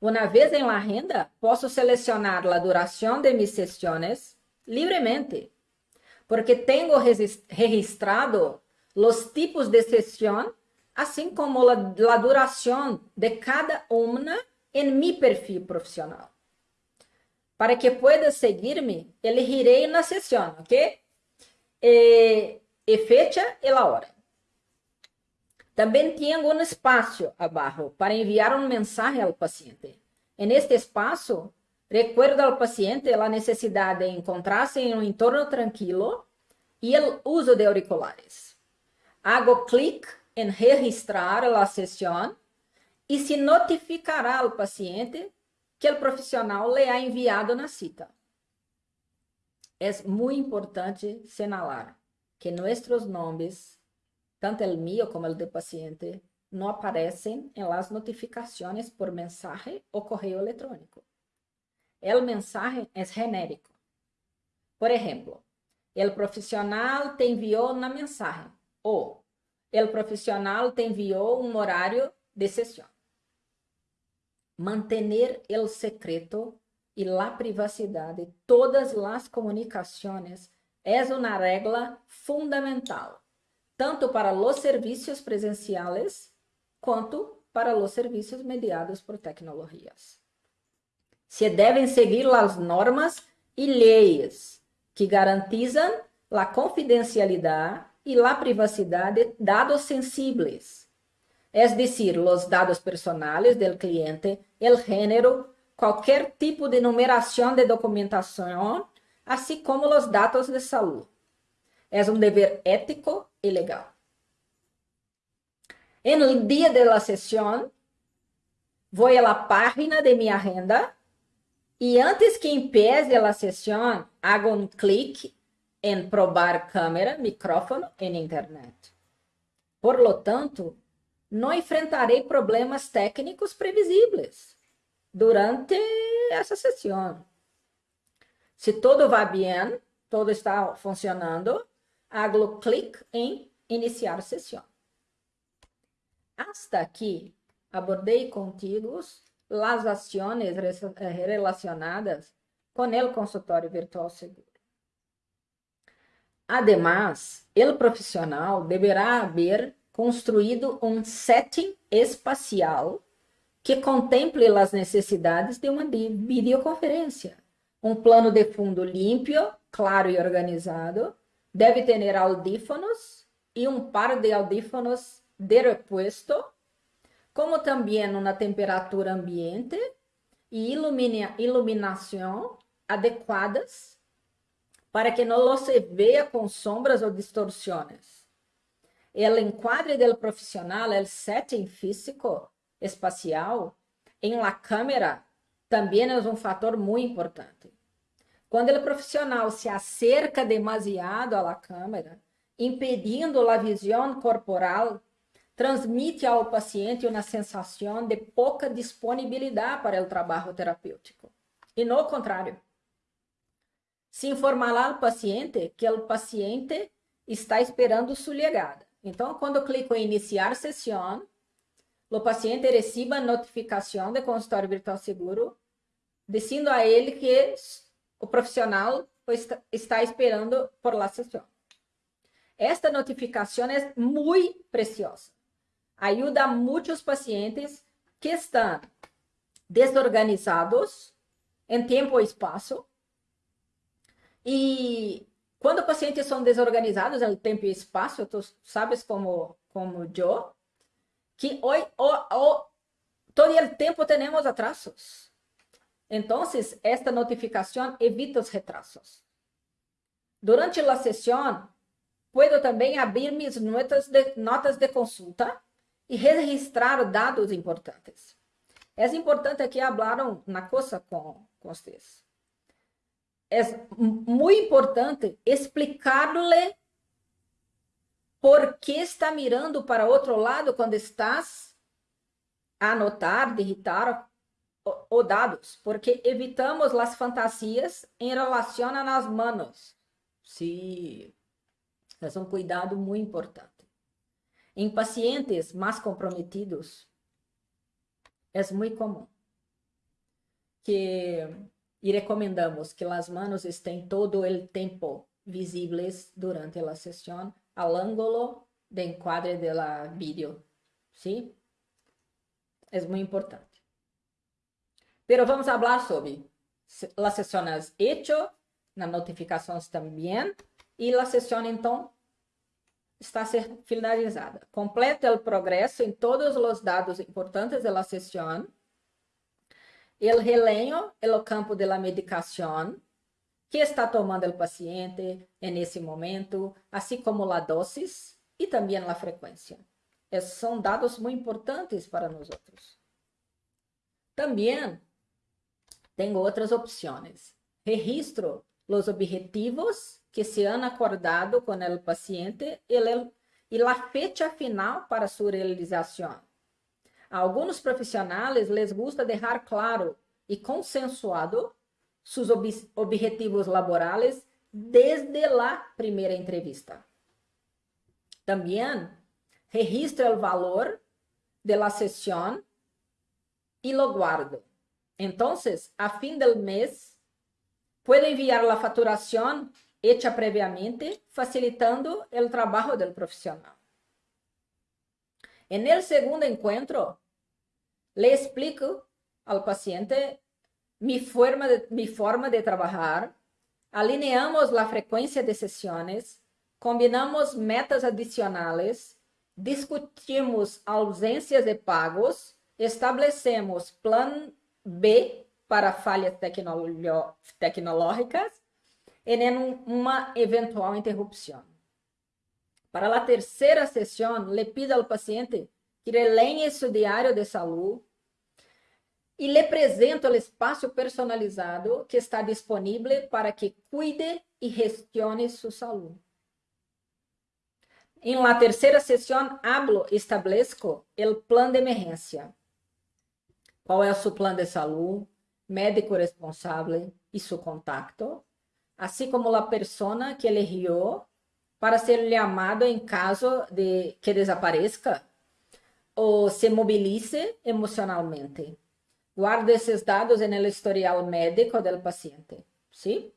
Uma vez em la agenda, posso selecionar a duração de mis sessões livremente, porque tenho registrado os tipos de sessão, assim como a, a duração de cada uma em meu perfil profissional. Para que pueda seguir-me, elegirei na sessão, ok? E, e fecha e a hora. Também tenho um espaço abaixo para enviar uma mensagem ao paciente. Neste espaço, recuerdo ao paciente a necessidade de encontrar-se em um entorno tranquilo e o uso de auriculares. Hago clic em registrar a sessão e se notificará ao paciente que o profissional lhe ha enviado na cita. É muito importante señalar que nossos nomes, tanto o meu como o do paciente, não aparecem em las notificações por mensagem ou correio eletrônico. O mensagem é genérico. Por exemplo, o profissional te enviou na mensagem o profissional te enviou um horário de sessão mantener el secreto y la privacidad de todas las comunicaciones es una regla fundamental, tanto para los servicios presenciales quanto para los servicios mediados por tecnologias. Se devem seguir as normas e leis que garantizam a confidencialidade e a privacidade de dados sensíveis es decir, los dados personales del cliente, el género, cualquier tipo de numeración de documentación, así como los datos de salud. Es un deber ético y legal. En el día de la sesión, voy a la página de mi agenda y antes que empiece la sesión, hago un clic en probar cámara, micrófono en internet. Por lo tanto, não enfrentarei problemas técnicos previsíveis durante essa sessão. Se tudo vai bem, tudo está funcionando, hago clic em iniciar sessão. Hasta aqui, abordei contigo as ações eh, relacionadas com o consultório virtual seguro. Además, o profissional deverá haver construído um setting espacial que contemple as necessidades de uma videoconferência. Um plano de fundo limpo, claro e organizado, deve ter audífonos e um par de audífonos de repuesto, como também uma temperatura ambiente e ilumina, iluminação adequadas para que não se veja com sombras ou distorções el enquadre del profissional, el setting físico espacial em la câmera também é um fator muito importante. Quando o profissional se acerca demasiado à câmera, impedindo a visão corporal, transmite ao paciente uma sensação de pouca disponibilidade para o trabalho terapêutico. E não o contrário. Se informará ao paciente que o paciente está esperando sua chegada então, quando clico em iniciar sessão, o paciente recebe notificação de consultório virtual seguro, dizendo a ele que o profissional está esperando por la sessão. Esta notificação é muito preciosa. Ajuda a muitos pacientes que estão desorganizados em tempo e espaço e quando pacientes são desorganizados no tempo e espaço, tu sabes como, como eu, que hoje, todo o tempo temos atrasos. Então, esta notificação evita os retrasos. Durante a sessão, puedo também abrir minhas notas de, notas de consulta e registrar dados importantes. É importante que falaram na coisa com, com vocês é muito importante explicar-lhe por que está mirando para outro lado quando estás a anotar, digitar os dados, porque evitamos as fantasias em relação nas manos. Sim, é um cuidado muito importante. Em pacientes mais comprometidos, é muito comum que e recomendamos que as manos estén todo o tempo visíveis durante a sessão ao ângulo de enquadre de la vídeo, ¿sí? É muito importante. Pero vamos falar sobre as sessões hecho, nas notificações também, e a sessão, então, está finalizada. Completa o progresso em todos os dados importantes da sessão, el releño el campo de la que está tomando el paciente en ese momento, así como la dosis y también la frecuencia. Esses são dados muito importantes para nós outros. También tengo otras opciones. Registro los objetivos que se han acordado con el paciente y la fecha final para su realización. A profissionais les gusta dejar claro e consensuado sus ob objetivos laborales desde la primeira entrevista. Também registra el valor de la sesión y lo guardo. Entonces, a fin del mes, puedo enviar la facturación hecha previamente, facilitando el trabajo del profesional. En el segundo encuentro, le explico al paciente mi forma de, mi forma de trabajar, alineamos la frecuencia de sesiones, combinamos metas adicionales, discutimos ausências de pagos, estabelecemos plano B para falhas tecnológicas e em uma eventual interrupção. Para a terceira sessão, le pido ao paciente que releie seu diário de saúde e lhe apresento o espaço personalizado que está disponível para que cuide e gestione sua saúde. Em la terceira sessão, hablo, estabeleço o plano de emergência. Qual é o seu plano de saúde, médico responsável e seu contato, assim como a pessoa que eligiu para ser chamado em caso de que desapareça ou se mobilize emocionalmente. Guarde esses dados no historial médico do paciente, ¿sí?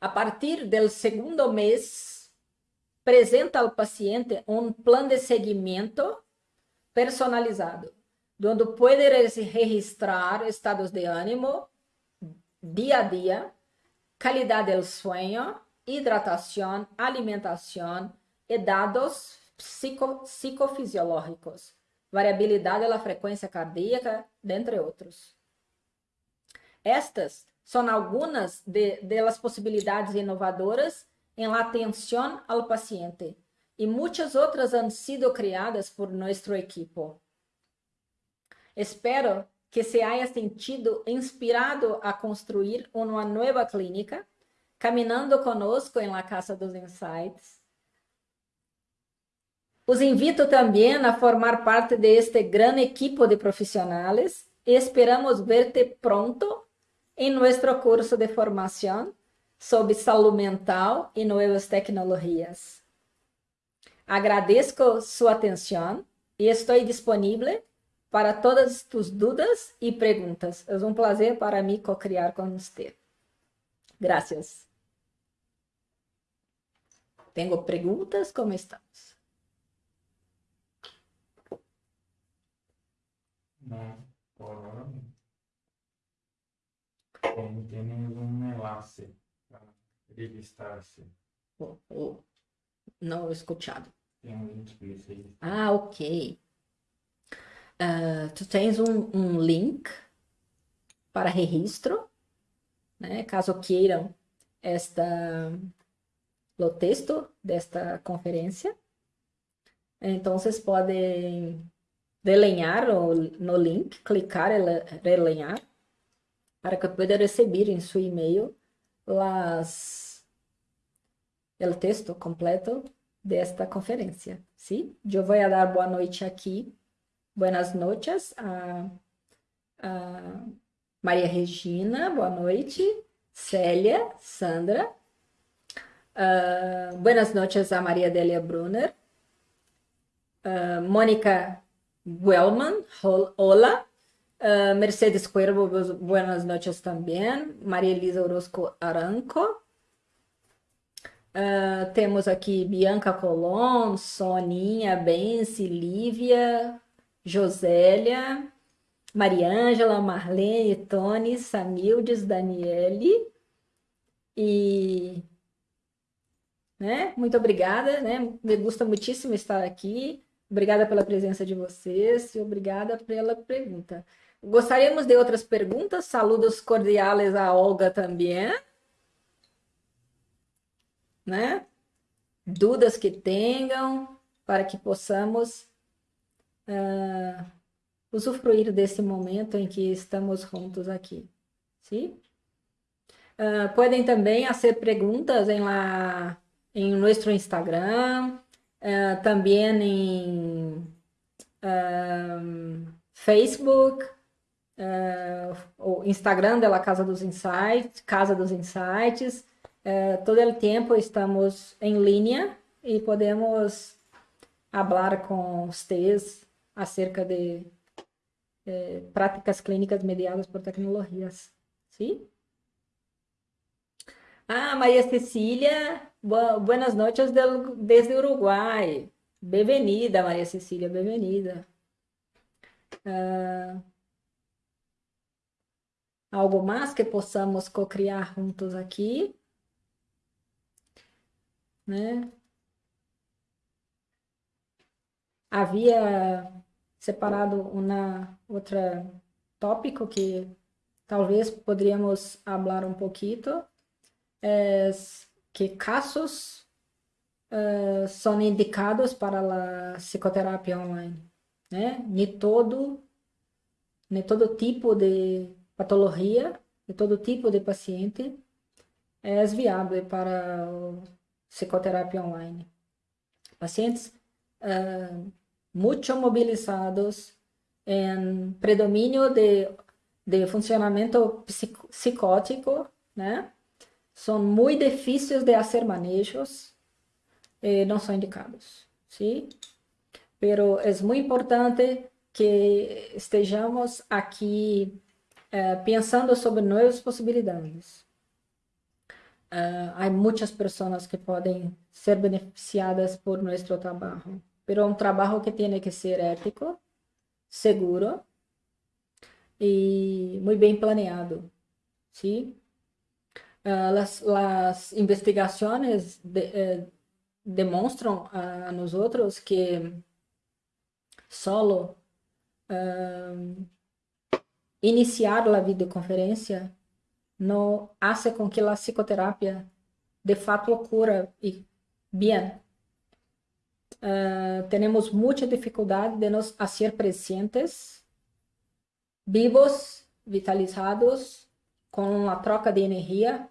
A partir do segundo mês, apresenta ao paciente um plano de seguimento personalizado, onde pode registrar estados de ânimo dia a dia, qualidade do sonho, hidratação, alimentação e dados psico, psicofisiológicos, variabilidade da frequência cardíaca, dentre outros. Estas são algumas de, las possibilidades inovadoras la atención al paciente y muchas otras han sido creadas por nuestro equipo. Espero que se haya sentido inspirado a construir uma nova clínica, caminhando conosco em la Casa dos Insights. Os invito também a formar parte de este gran equipo de profissionais e esperamos verte pronto em nosso curso de formação sobre saúde mental e novas tecnologias. Agradeço sua atenção e estou disponível para todas tus dúvidas e perguntas. É um prazer para mim co-criar com você. Graças. Tenho perguntas? Como estamos? Não, por agora não. Como temos um enlace registrarse. Oh, oh, não escutado. Tem um link para isso aí. Ah, ok. Uh, tu tens um, um link para registro, né? Caso queiram esta o texto desta conferência. Então, vocês podem relenhar no, no link, clicar relenhar, para que possa receber em seu e-mail el texto completo de esta conferencia. ¿sí? Yo voy a dar boa noite aquí. Buenas noches a, a Maria Regina, boa noite. Célia, Sandra. Uh, buenas noches a Maria Delia Brunner. Uh, Mônica Wellman, hola. Uh, Mercedes Cuervo, buenas noches também. Maria Elisa Orozco Aranco. Uh, temos aqui Bianca Colom, Soninha, Benci, Lívia, Josélia, Mariângela, Marlene, Tony, Samildes, Daniele. E né? Muito obrigada, né? Me gusta muitíssimo estar aqui. Obrigada pela presença de vocês e obrigada pela pergunta. Gostaríamos de outras perguntas? Saludos cordiais a Olga também né? Dúvidas que tenham, para que possamos uh, usufruir desse momento em que estamos juntos aqui. Sim? Uh, podem também fazer perguntas em, la, em nosso Instagram, uh, em uh, Facebook, o Instagram da Casa dos Insights, Casa dos Insights. todo o tempo estamos em linha e podemos falar com vocês acerca de eh, práticas clínicas mediadas por tecnologias. Sim? Ah, Maria Cecília, boa, buenas noches del, desde Uruguai. Bem-vinda, Maria Cecília, bem-vinda. Ah, algo mais que possamos co-criar juntos aqui? Né? Havia separado uma outra tópico que talvez poderíamos falar um pouquinho es que casos uh, são indicados para a psicoterapia online, né? Nem todo, nem todo tipo de patologia, de todo tipo de paciente é viável para psicoterapia online. Pacientes uh, muito mobilizados em predomínio de, de funcionamento psicótico, né? são muito difíceis de fazer manejos, eh, não são indicados, sim? Pero é muito importante que estejamos aqui eh, pensando sobre novas possibilidades. Uh, há muitas pessoas que podem ser beneficiadas por nosso trabalho, mas é um trabalho que tem que ser ético, seguro e muito bem planeado, sim? Ah, las, las, investigaciones de, eh, demonstram a, a nosotros que solo uh, iniciar a videoconferência não hace com que a psicoterapia de fato ocorra e bem. Uh, temos muita dificuldade de nos fazer presentes, vivos, vitalizados, com a troca de energia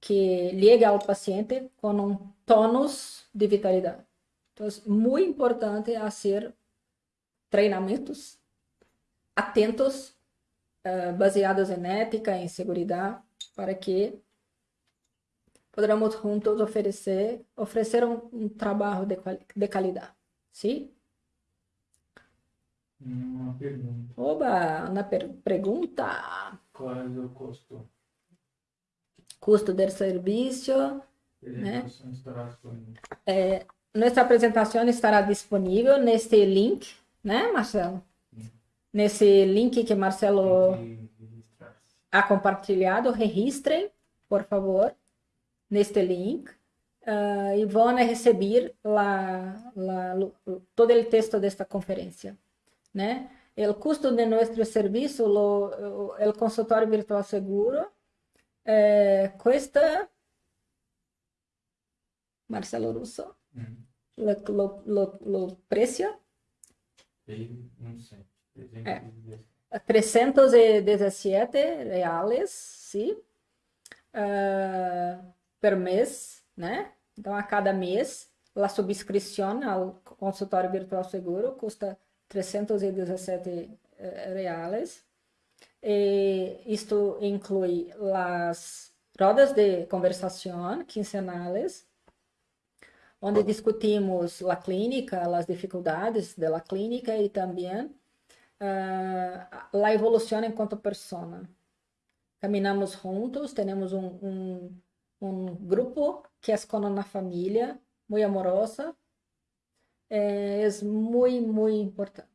que liga ao paciente com um tônus de vitalidade. Então, é muito importante fazer treinamentos atentos, uh, baseados em ética, em segurança, para que poderamos juntos oferecer oferecer um, um trabalho de, de qualidade. Sim? Uma pergunta. Oba, uma per pergunta. Qual é o custo custo del servicio. Né? É, nossa apresentação estará disponível neste link, né, Marcelo? Sim. Nesse link que Marcelo ha compartilhado, registrem, por favor, neste link. Uh, e vão receber la, la, todo o texto desta conferência, né? O custo de nosso serviço, o consultório virtual seguro, eh, questa Marcelo Russo lo, lo, lo, lo, precio? Non so, eh, 317 reais sim. Uh, per mês né então a cada mês a subscrição ao consultório virtual seguro custa 317 reais eh, isto inclui as rodas de conversação quinzenales, onde discutimos a clínica, as dificuldades da clínica e também uh, a evolução enquanto pessoa. Caminhamos juntos, temos um, um, um grupo que é como uma família, muito amorosa, é, é muito, muito importante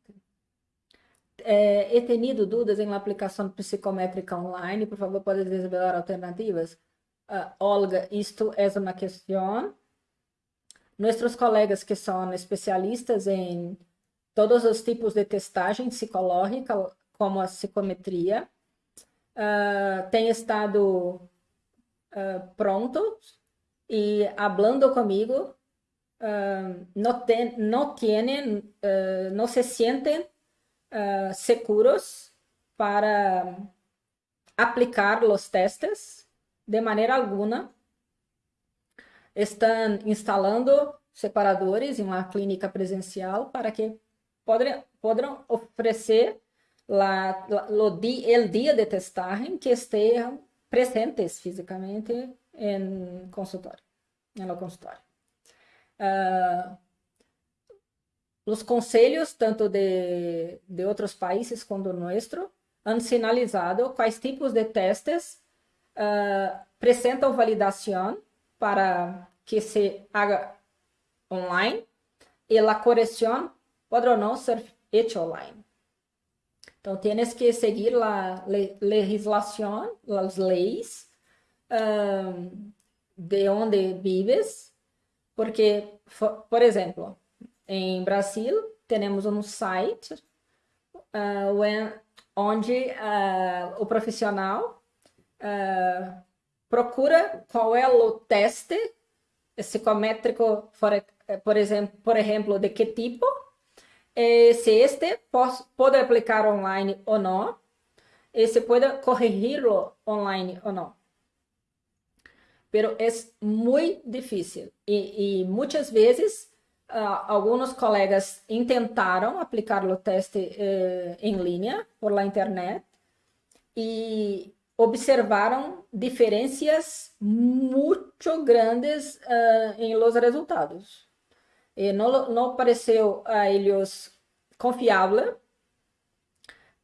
é, he tenido dúvidas em aplicação psicométrica online, por favor, pode desvelar alternativas? Uh, Olga, isto é uma questão. Nossos colegas que são especialistas em todos os tipos de testagem psicológica, como a psicometria, uh, têm estado uh, prontos e falando comigo, uh, não, ten, não, tienen, uh, não se sentem uh, seguros para aplicar os testes de maneira alguma. Estão instalando separadores em uma clínica presencial para que podem, poderão oferecer la, la, o dia de testagem que estejam presentes fisicamente em consultório, no consultório. Uh, os conselhos, tanto de, de outros países quanto o nosso, han sinalizado quais tipos de testes uh, apresentam validação para que se haga online e a correção pode não ser feita online. Então, tienes que seguir a legislação, as leis um, de onde vives, porque, por exemplo, em Brasil, temos um site uh, when, onde uh, o profissional uh, procura qual é o teste psicométrico, por, por, exemplo, por exemplo, de que tipo, e se este pode aplicar online ou não, e se pode corrigirlo online ou não. Pero é muito difícil e, e muitas vezes uh, alguns colegas tentaram aplicar o teste uh, em linha por la internet e observaram diferenças muito grandes uh, em los resultados. E não, não pareceu a eles confiável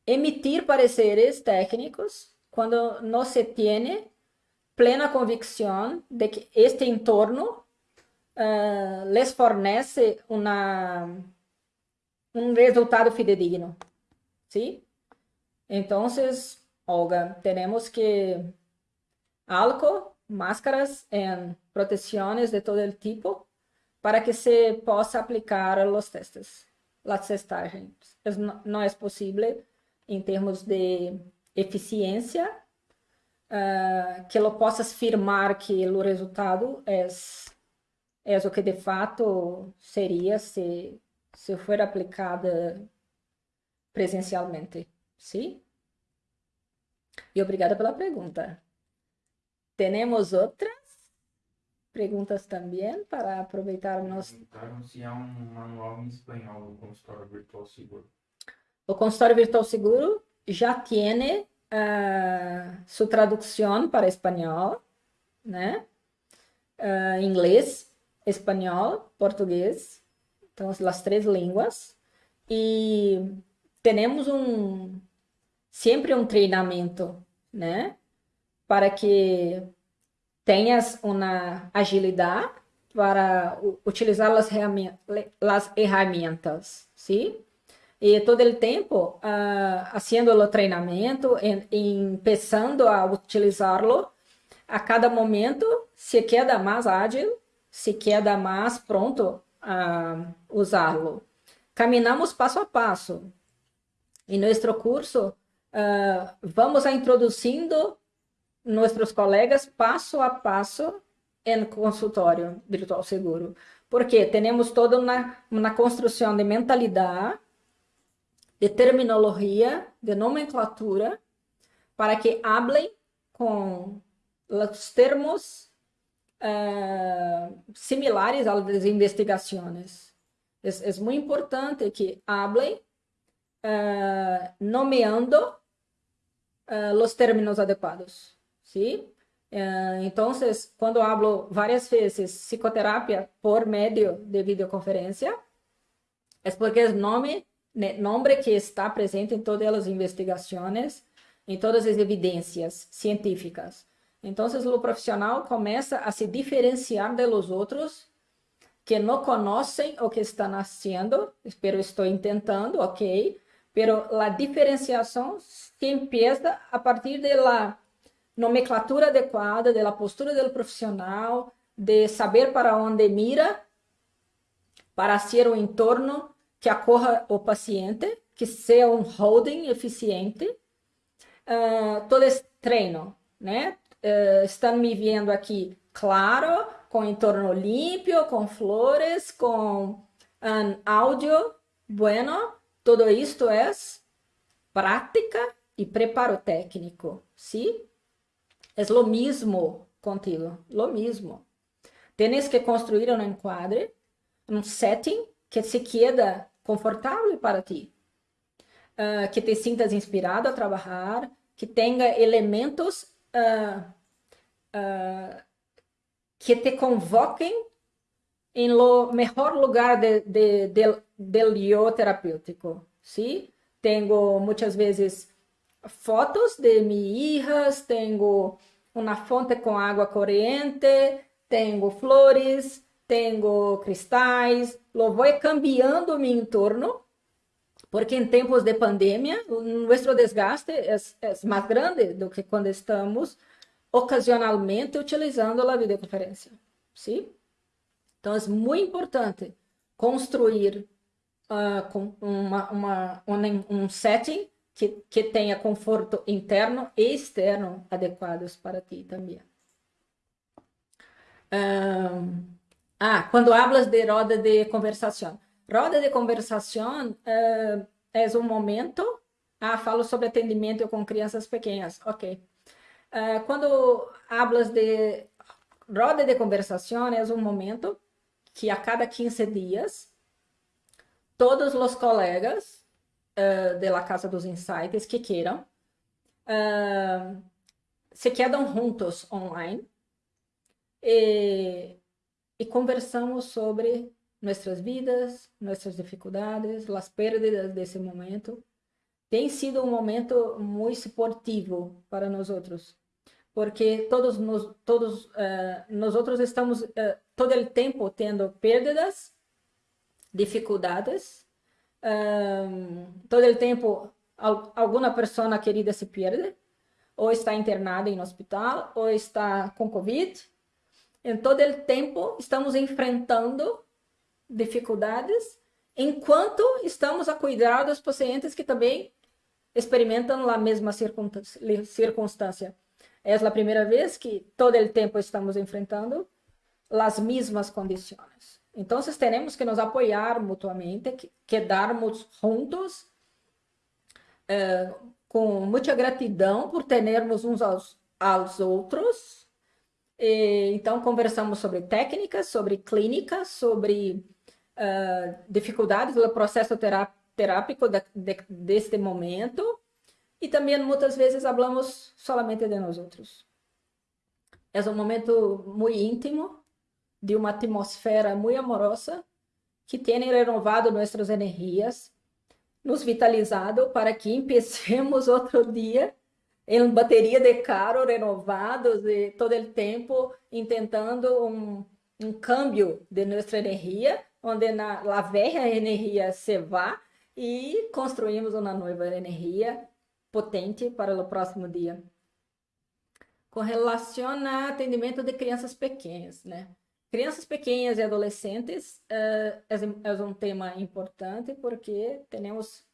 emitir pareceres técnicos quando não se tem plena convicção de que este entorno uh, les fornece una, un resultado fidedigno. ¿Sí? Entonces, Olga, tenemos que algo, máscaras en protecciones de todo el tipo para que se possa aplicar los testes, las testagens. No es posible em termos de eficiência uh, que lo possas afirmar que o resultado é é o que de fato seria se, se for aplicada presencialmente. Sim? E obrigada pela pergunta. Temos outras perguntas também para aproveitar o nosso. Perguntaram se há um manual em espanhol do consultório virtual seguro. O consultório virtual seguro já tem uh, sua tradução para espanhol, né? Uh, inglês espanhol, português, então as três línguas. E temos um sempre um treinamento, né, para que tenhas uma agilidade para utilizar as ferramentas, sim? E todo o tempo uh, fazendo o treinamento, e, começando a utilizá-lo, a cada momento se queda mais ágil se queda mais pronto a usá-lo. Caminhamos passo a passo. Em nosso curso, uh, vamos introduzindo nossos colegas passo a passo em consultório virtual seguro. Porque temos toda uma, uma construção de mentalidade, de terminologia, de nomenclatura, para que hablem com os termos uh, similares a las investigaciones. Es, es, muy importante que hablen uh, nomeando uh, los términos adecuados, ¿sí? entonces, cuando hablo varias veces psicoterapia por medio de videoconferencia, es porque es nombre, nombre que está presente en todas las investigaciones, em todas as evidências científicas. Então, o profissional começa a se diferenciar de los outros que não conhecem o que estão fazendo, pero estou tentando, ok, pero a diferenciação se empieza a partir de la nomenclatura adequada, de la postura do profissional, de saber para onde mira, para ser o entorno que acorra o paciente, que seja um holding eficiente, uh, todo esse treino, né? uh, estão me vendo aqui claro, com entorno limpo, com flores, com um áudio bueno, Todo isto é prática e preparo técnico, ¿sí? É o mesmo contigo, lo mesmo. Tienes que construir um enquadre, um setting que se queda confortável para ti, uh, que te sintas inspirado a trabalhar, que tenha elementos uh, uh, que te convoquem em lo melhor lugar de, de, de, del yo terapêutico, ¿sí? Tenho muitas vezes fotos de minhas hijas, tenho uma fonte com água corrente, tenho flores, tenho cristais, lo vou cambiando meu entorno, porque em tempos de pandemia, nosso desgaste é, é mais grande do que quando estamos ocasionalmente utilizando a videoconferência, sim? Então, é muito importante construir uh, com uma, uma, um, um setting que, que tenha conforto interno e externo adequados para ti também. Ah, quando hablas de roda de conversação. Roda de conversação é um momento. Ah, falo sobre atendimento com crianças pequenas. Ok. Uh, quando hablas de roda de conversação, é um momento que a cada 15 dias, todos os colegas uh, de la Casa dos Insights que queiram uh, se quedam juntos online e, e conversamos sobre nossas vidas, nossas dificuldades, as perdas desse momento. Tem sido um momento muito esportivo para nós outros porque todos nós, todos uh, nós outros estamos uh, todo o tempo tendo perdas, dificuldades, um, todo o tempo alguma pessoa querida se perde, ou está internada em hospital, ou está com Covid. Em todo o tempo estamos enfrentando dificuldades, enquanto estamos a cuidar dos pacientes que também experimentam a mesma circunstância é a primeira vez que todo o tempo estamos enfrentando as mesmas condições. Então, temos que nos apoiar mutuamente, que, quedarmos juntos, eh, com muita gratidão por termos uns aos, aos outros. E, então, conversamos sobre técnicas, sobre clínica, sobre uh, dificuldades do processo terápico de, de, deste momento e também muitas vezes falamos solamente de nós outros. É um momento muito íntimo, de uma atmosfera muito amorosa, que tem renovado nossas energias, nos vitalizado para que empecemos (laughs) outro dia em bateria de carro renovados e todo o tempo tentando um, um câmbio de nossa energia, onde na, a velha energia se vá e construímos uma nova energia potente para o próximo dia. Com relação a atendimento de crianças pequenas, né? Crianças pequenas e adolescentes uh, é, é um tema importante porque temos,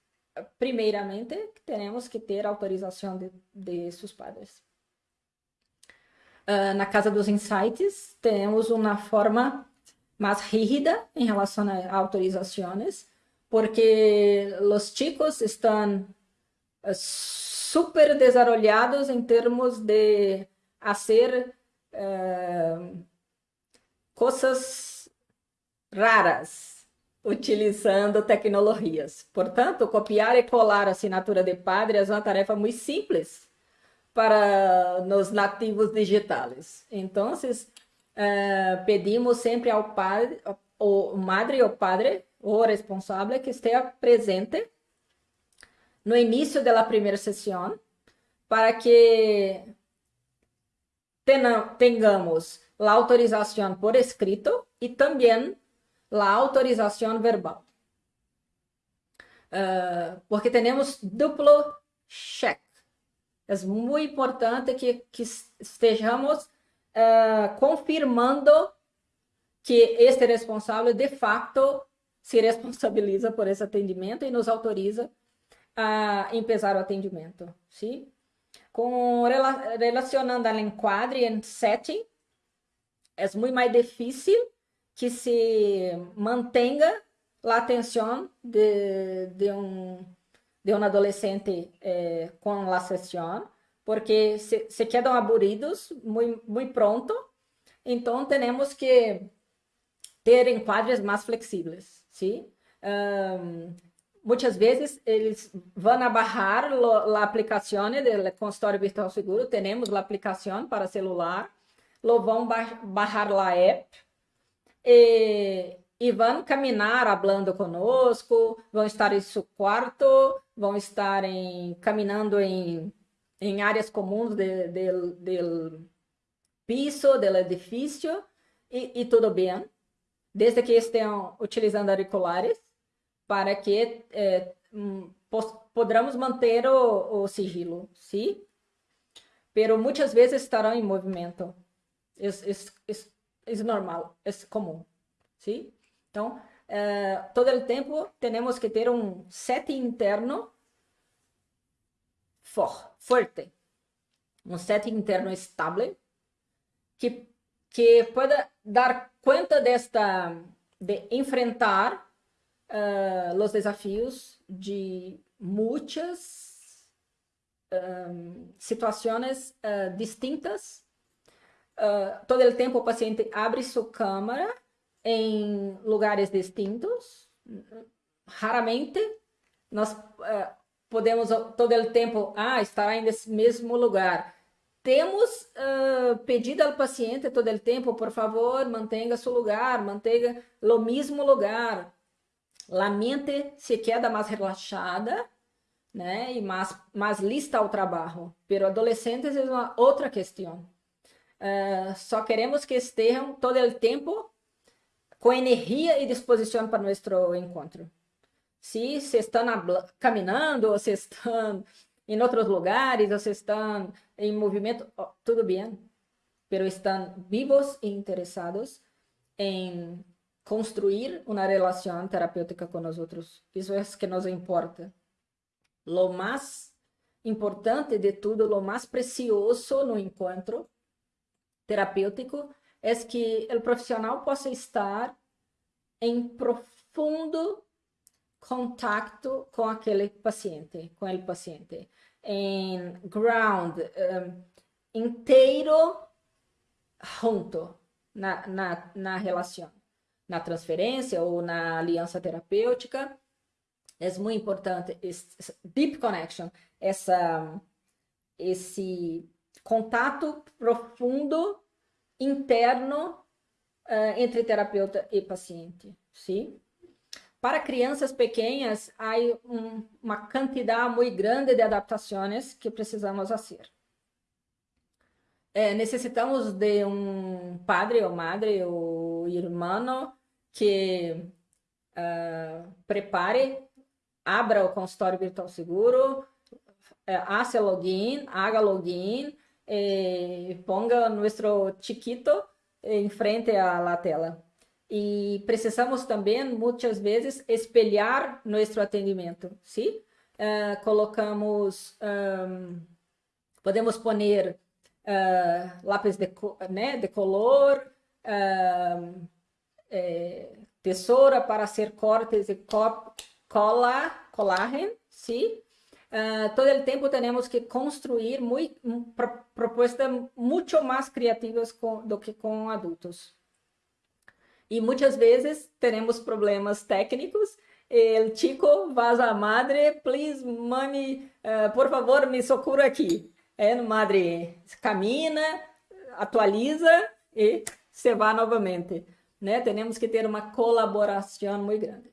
primeiramente, temos que ter autorização de, de seus padres. Uh, na Casa dos Insights, temos uma forma mais rígida em relação a autorizações, porque os chicos estão super desarrollados em termos de fazer uh, coisas raras utilizando tecnologias. Portanto, copiar e colar a assinatura de padre é uma tarefa muito simples para os nativos digitais. Então, uh, pedimos sempre ao padre, o madre ou padre, o responsável, que esteja presente no início da primeira sessão para que tenhamos a autorização por escrito e também a autorização verbal. Uh, porque temos duplo check. É muito importante que, que estejamos uh, confirmando que este responsável de fato se responsabiliza por esse atendimento e nos autoriza a empezar o atendimento, sim? Com, relacionando ao enquadre em setting, é muito mais difícil que se mantenha a atenção de, de um de um adolescente eh, com a sessão, porque se, se quedam aburridos muito, muito pronto, então temos que ter enquadres mais flexíveis, sim? Um, muitas vezes eles vão baixar a aplicação do consultório virtual seguro, temos a aplicação para celular, lo vão baixar a app e, e vão caminhar falando conosco, vão estar em seu quarto, vão estar em, caminhando em, em áreas comuns do piso, do edifício, e, e tudo bem, desde que estejam utilizando auriculares para que eh, podamos manter o, o, sigilo, sim? Pero muitas vezes estarão em movimento. É, normal, é comum, sim? Então, eh, todo o tempo temos que ter um set interno for, um set interno estável que que pueda dar conta desta de enfrentar uh, os desafios de muitas um, uh, distintas. Uh, todo o tempo o paciente abre sua câmara em lugares distintos. Raramente nós podemos todo o tempo ah, estará nesse mesmo lugar. Temos uh, pedido ao paciente todo o tempo, por favor, mantenha seu lugar, mantenha o mesmo lugar a mente se queda mais relaxada, né, e mais, mais lista ao trabalho. Pero adolescentes é uma outra questão. Uh, só queremos que estejam todo o tempo com energia e disposição para nosso encontro. Se se estão caminhando, ou se estão em outros lugares, ou se estão em movimento, oh, tudo bem. Pero estão vivos e interessados em construir uma relação terapêutica com os outros. Isso é que nos importa. Lo mais importante de tudo, lo mais precioso no encontro terapêutico é que o profissional possa estar em profundo contato com aquele paciente, com o paciente, em ground um, inteiro junto na, na, na relação na transferência ou na aliança terapêutica. É muito importante esse deep connection, essa esse contato profundo interno uh, entre terapeuta e paciente, sim? Para crianças pequenas, há um, uma quantidade muito grande de adaptações que precisamos fazer. É, necessitamos de um padre ou madre ou irmão que uh, prepare, abra o consultório virtual seguro, hace login, haga login, e ponga nosso chiquito em frente à tela. E precisamos também, muitas vezes, espelhar nosso atendimento, sim? Uh, colocamos, um, podemos pôr uh, lápis de, né, de color, uh, é, tesoura para hacer cortes e cola, colágeno, sim? Uh, todo o tempo temos que construir pro, propostas muito mais criativas do que com adultos. E muitas vezes temos problemas técnicos. El chico vaza a madre, please, mami, uh, por favor, me socorra aqui. É, madre camina, atualiza e se vai novamente né? Temos que ter uma colaboração muito grande.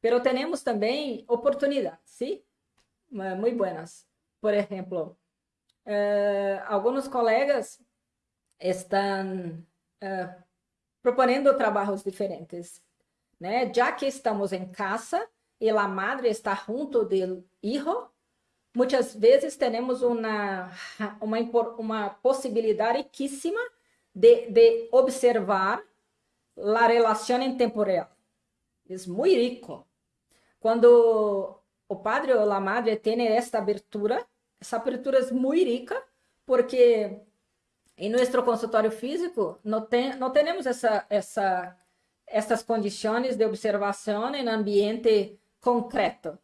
Pero temos também oportunidades, sim? Muito buenas. Por exemplo, eh, alguns colegas estão eh, propondo trabalhos diferentes, né? Já que estamos em casa e a madre está junto do hijo, muitas vezes temos uma uma uma possibilidade riquíssima de, de observar la relación en tiempo real. Es muy rico. Cuando o padre o la madre tiene esta abertura, essa abertura é muito rica, porque em nosso consultório físico não, tem, temos essa, essa, estas condições de observação em ambiente concreto,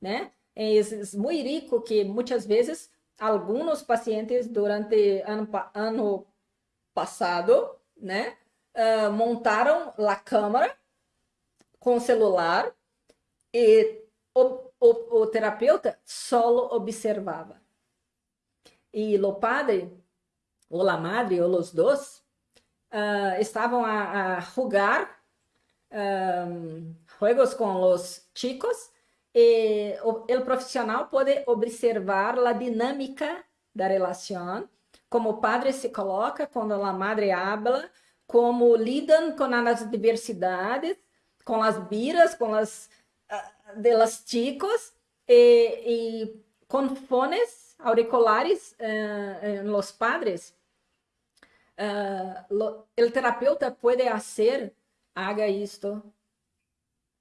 né? É muito rico que muitas vezes alguns pacientes durante ano, ano passado, né, uh, montaram a câmera com celular e o, o, o terapeuta só observava. E o padre, ou a madre, ou os dois, uh, estavam a, a jogar um, juegos com os chicos e o, profissional pode observar a dinâmica da relação, como o padre se coloca quando a madre habla, como lidam com as diversidades, com as biras, com as de los chicos, e, com fones auriculares uh, em los padres. Lo, el terapeuta pode fazer, haga isto,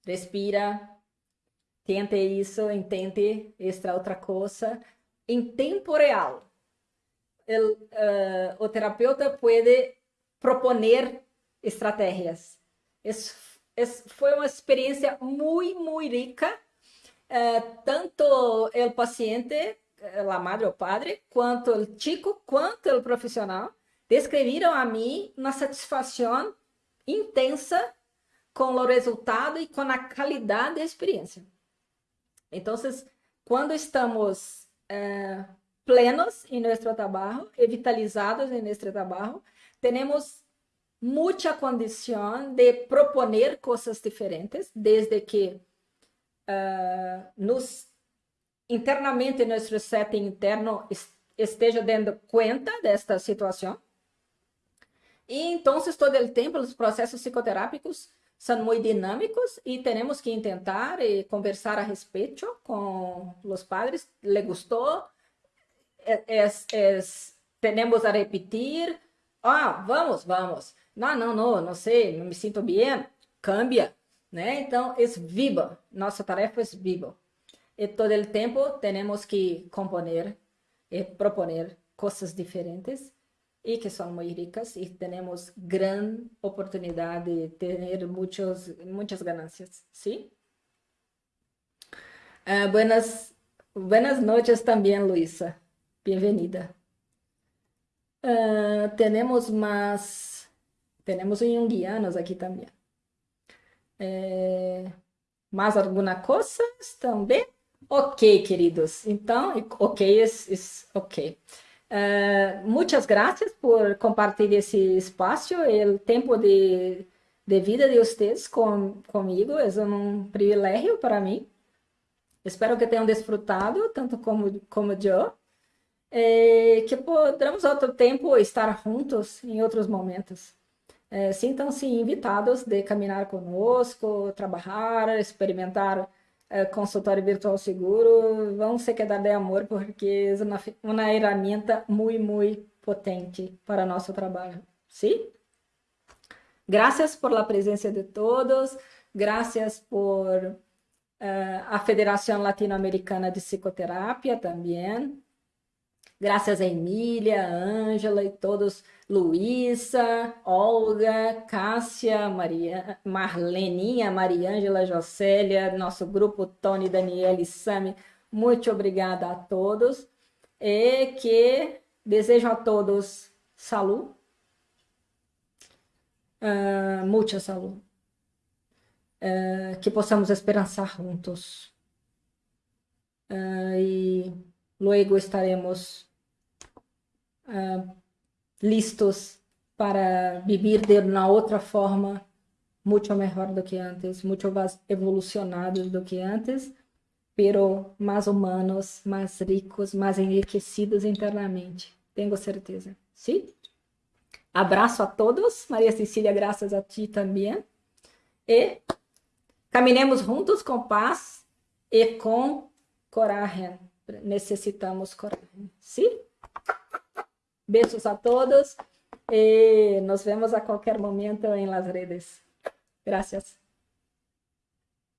respira, tente isso, intente esta outra coisa, em tempo real. El, uh, o terapeuta pode proponer estratégias. Es, es, foi uma experiência muito, muito rica. Uh, tanto o paciente, a madre ou padre, quanto o chico, quanto o profissional, descreveram a mim uma satisfação intensa com o resultado e com a qualidade da experiência. Então, quando estamos eh, plenos em nosso trabalho e vitalizados em nosso trabalho, temos muita condição de proponer coisas diferentes, desde que uh, nos internamente nosso setting interno esteja dando conta desta situação. E então, todo o tempo, os processos psicoterápicos são muito dinâmicos e temos que tentar e conversar a respeito com os padres. Le gostou? Es, es, temos a repetir? Ah, vamos, vamos. Não, não, não, não sei, não me sinto bem. Cambia, né? Então, é viva. Nossa tarefa é viva. E todo o tempo temos que componer e proponer coisas diferentes e que são muito ricas e temos grande oportunidade de ter muitos, muitas ganâncias, sim? Uh, buenas, buenas noches também, Luísa. Bem-vinda. Uh, temos mais, temos junguianos aqui também. É, mais alguma coisa também? Ok, queridos. Então, ok, is ok. Uh, muchas gracias por compartilhar esse espaço, o tempo de, de vida de vocês com, comigo é um privilégio para mim. Espero que tenham desfrutado, tanto como, como eu, e que podamos outro tempo estar juntos em outros momentos. É, Sintam-se invitados de caminhar conosco, trabalhar, experimentar é, consultório virtual seguro, vão se quedar de amor porque é uma, uma ferramenta muito, muito potente para nosso trabalho. Sim? Graças por la presença de todos, graças por uh, a Federação Latino-Americana de Psicoterapia também, graças a Emília, Ângela e todos Luísa, Olga, Cássia, Maria, Marleninha, Mariângela, Jocélia, nosso grupo Tony, Daniela e Sami, muito obrigada a todos. E que desejo a todos saúde, uh, muita saúde, uh, que possamos esperançar juntos. Uh, e logo estaremos uh, listos para viver de uma outra forma muito melhor do que antes, muito mais evolucionados do que antes, pero mais humanos, mais ricos, mais enriquecidos internamente. Tenho certeza. Sim? Abraço a todos. Maria Cecília, graças a ti também. E caminhemos juntos com paz e com coragem. Necessitamos coragem. Sim? Beijos a todos y nos vemos a cualquier momento en las redes. Gracias.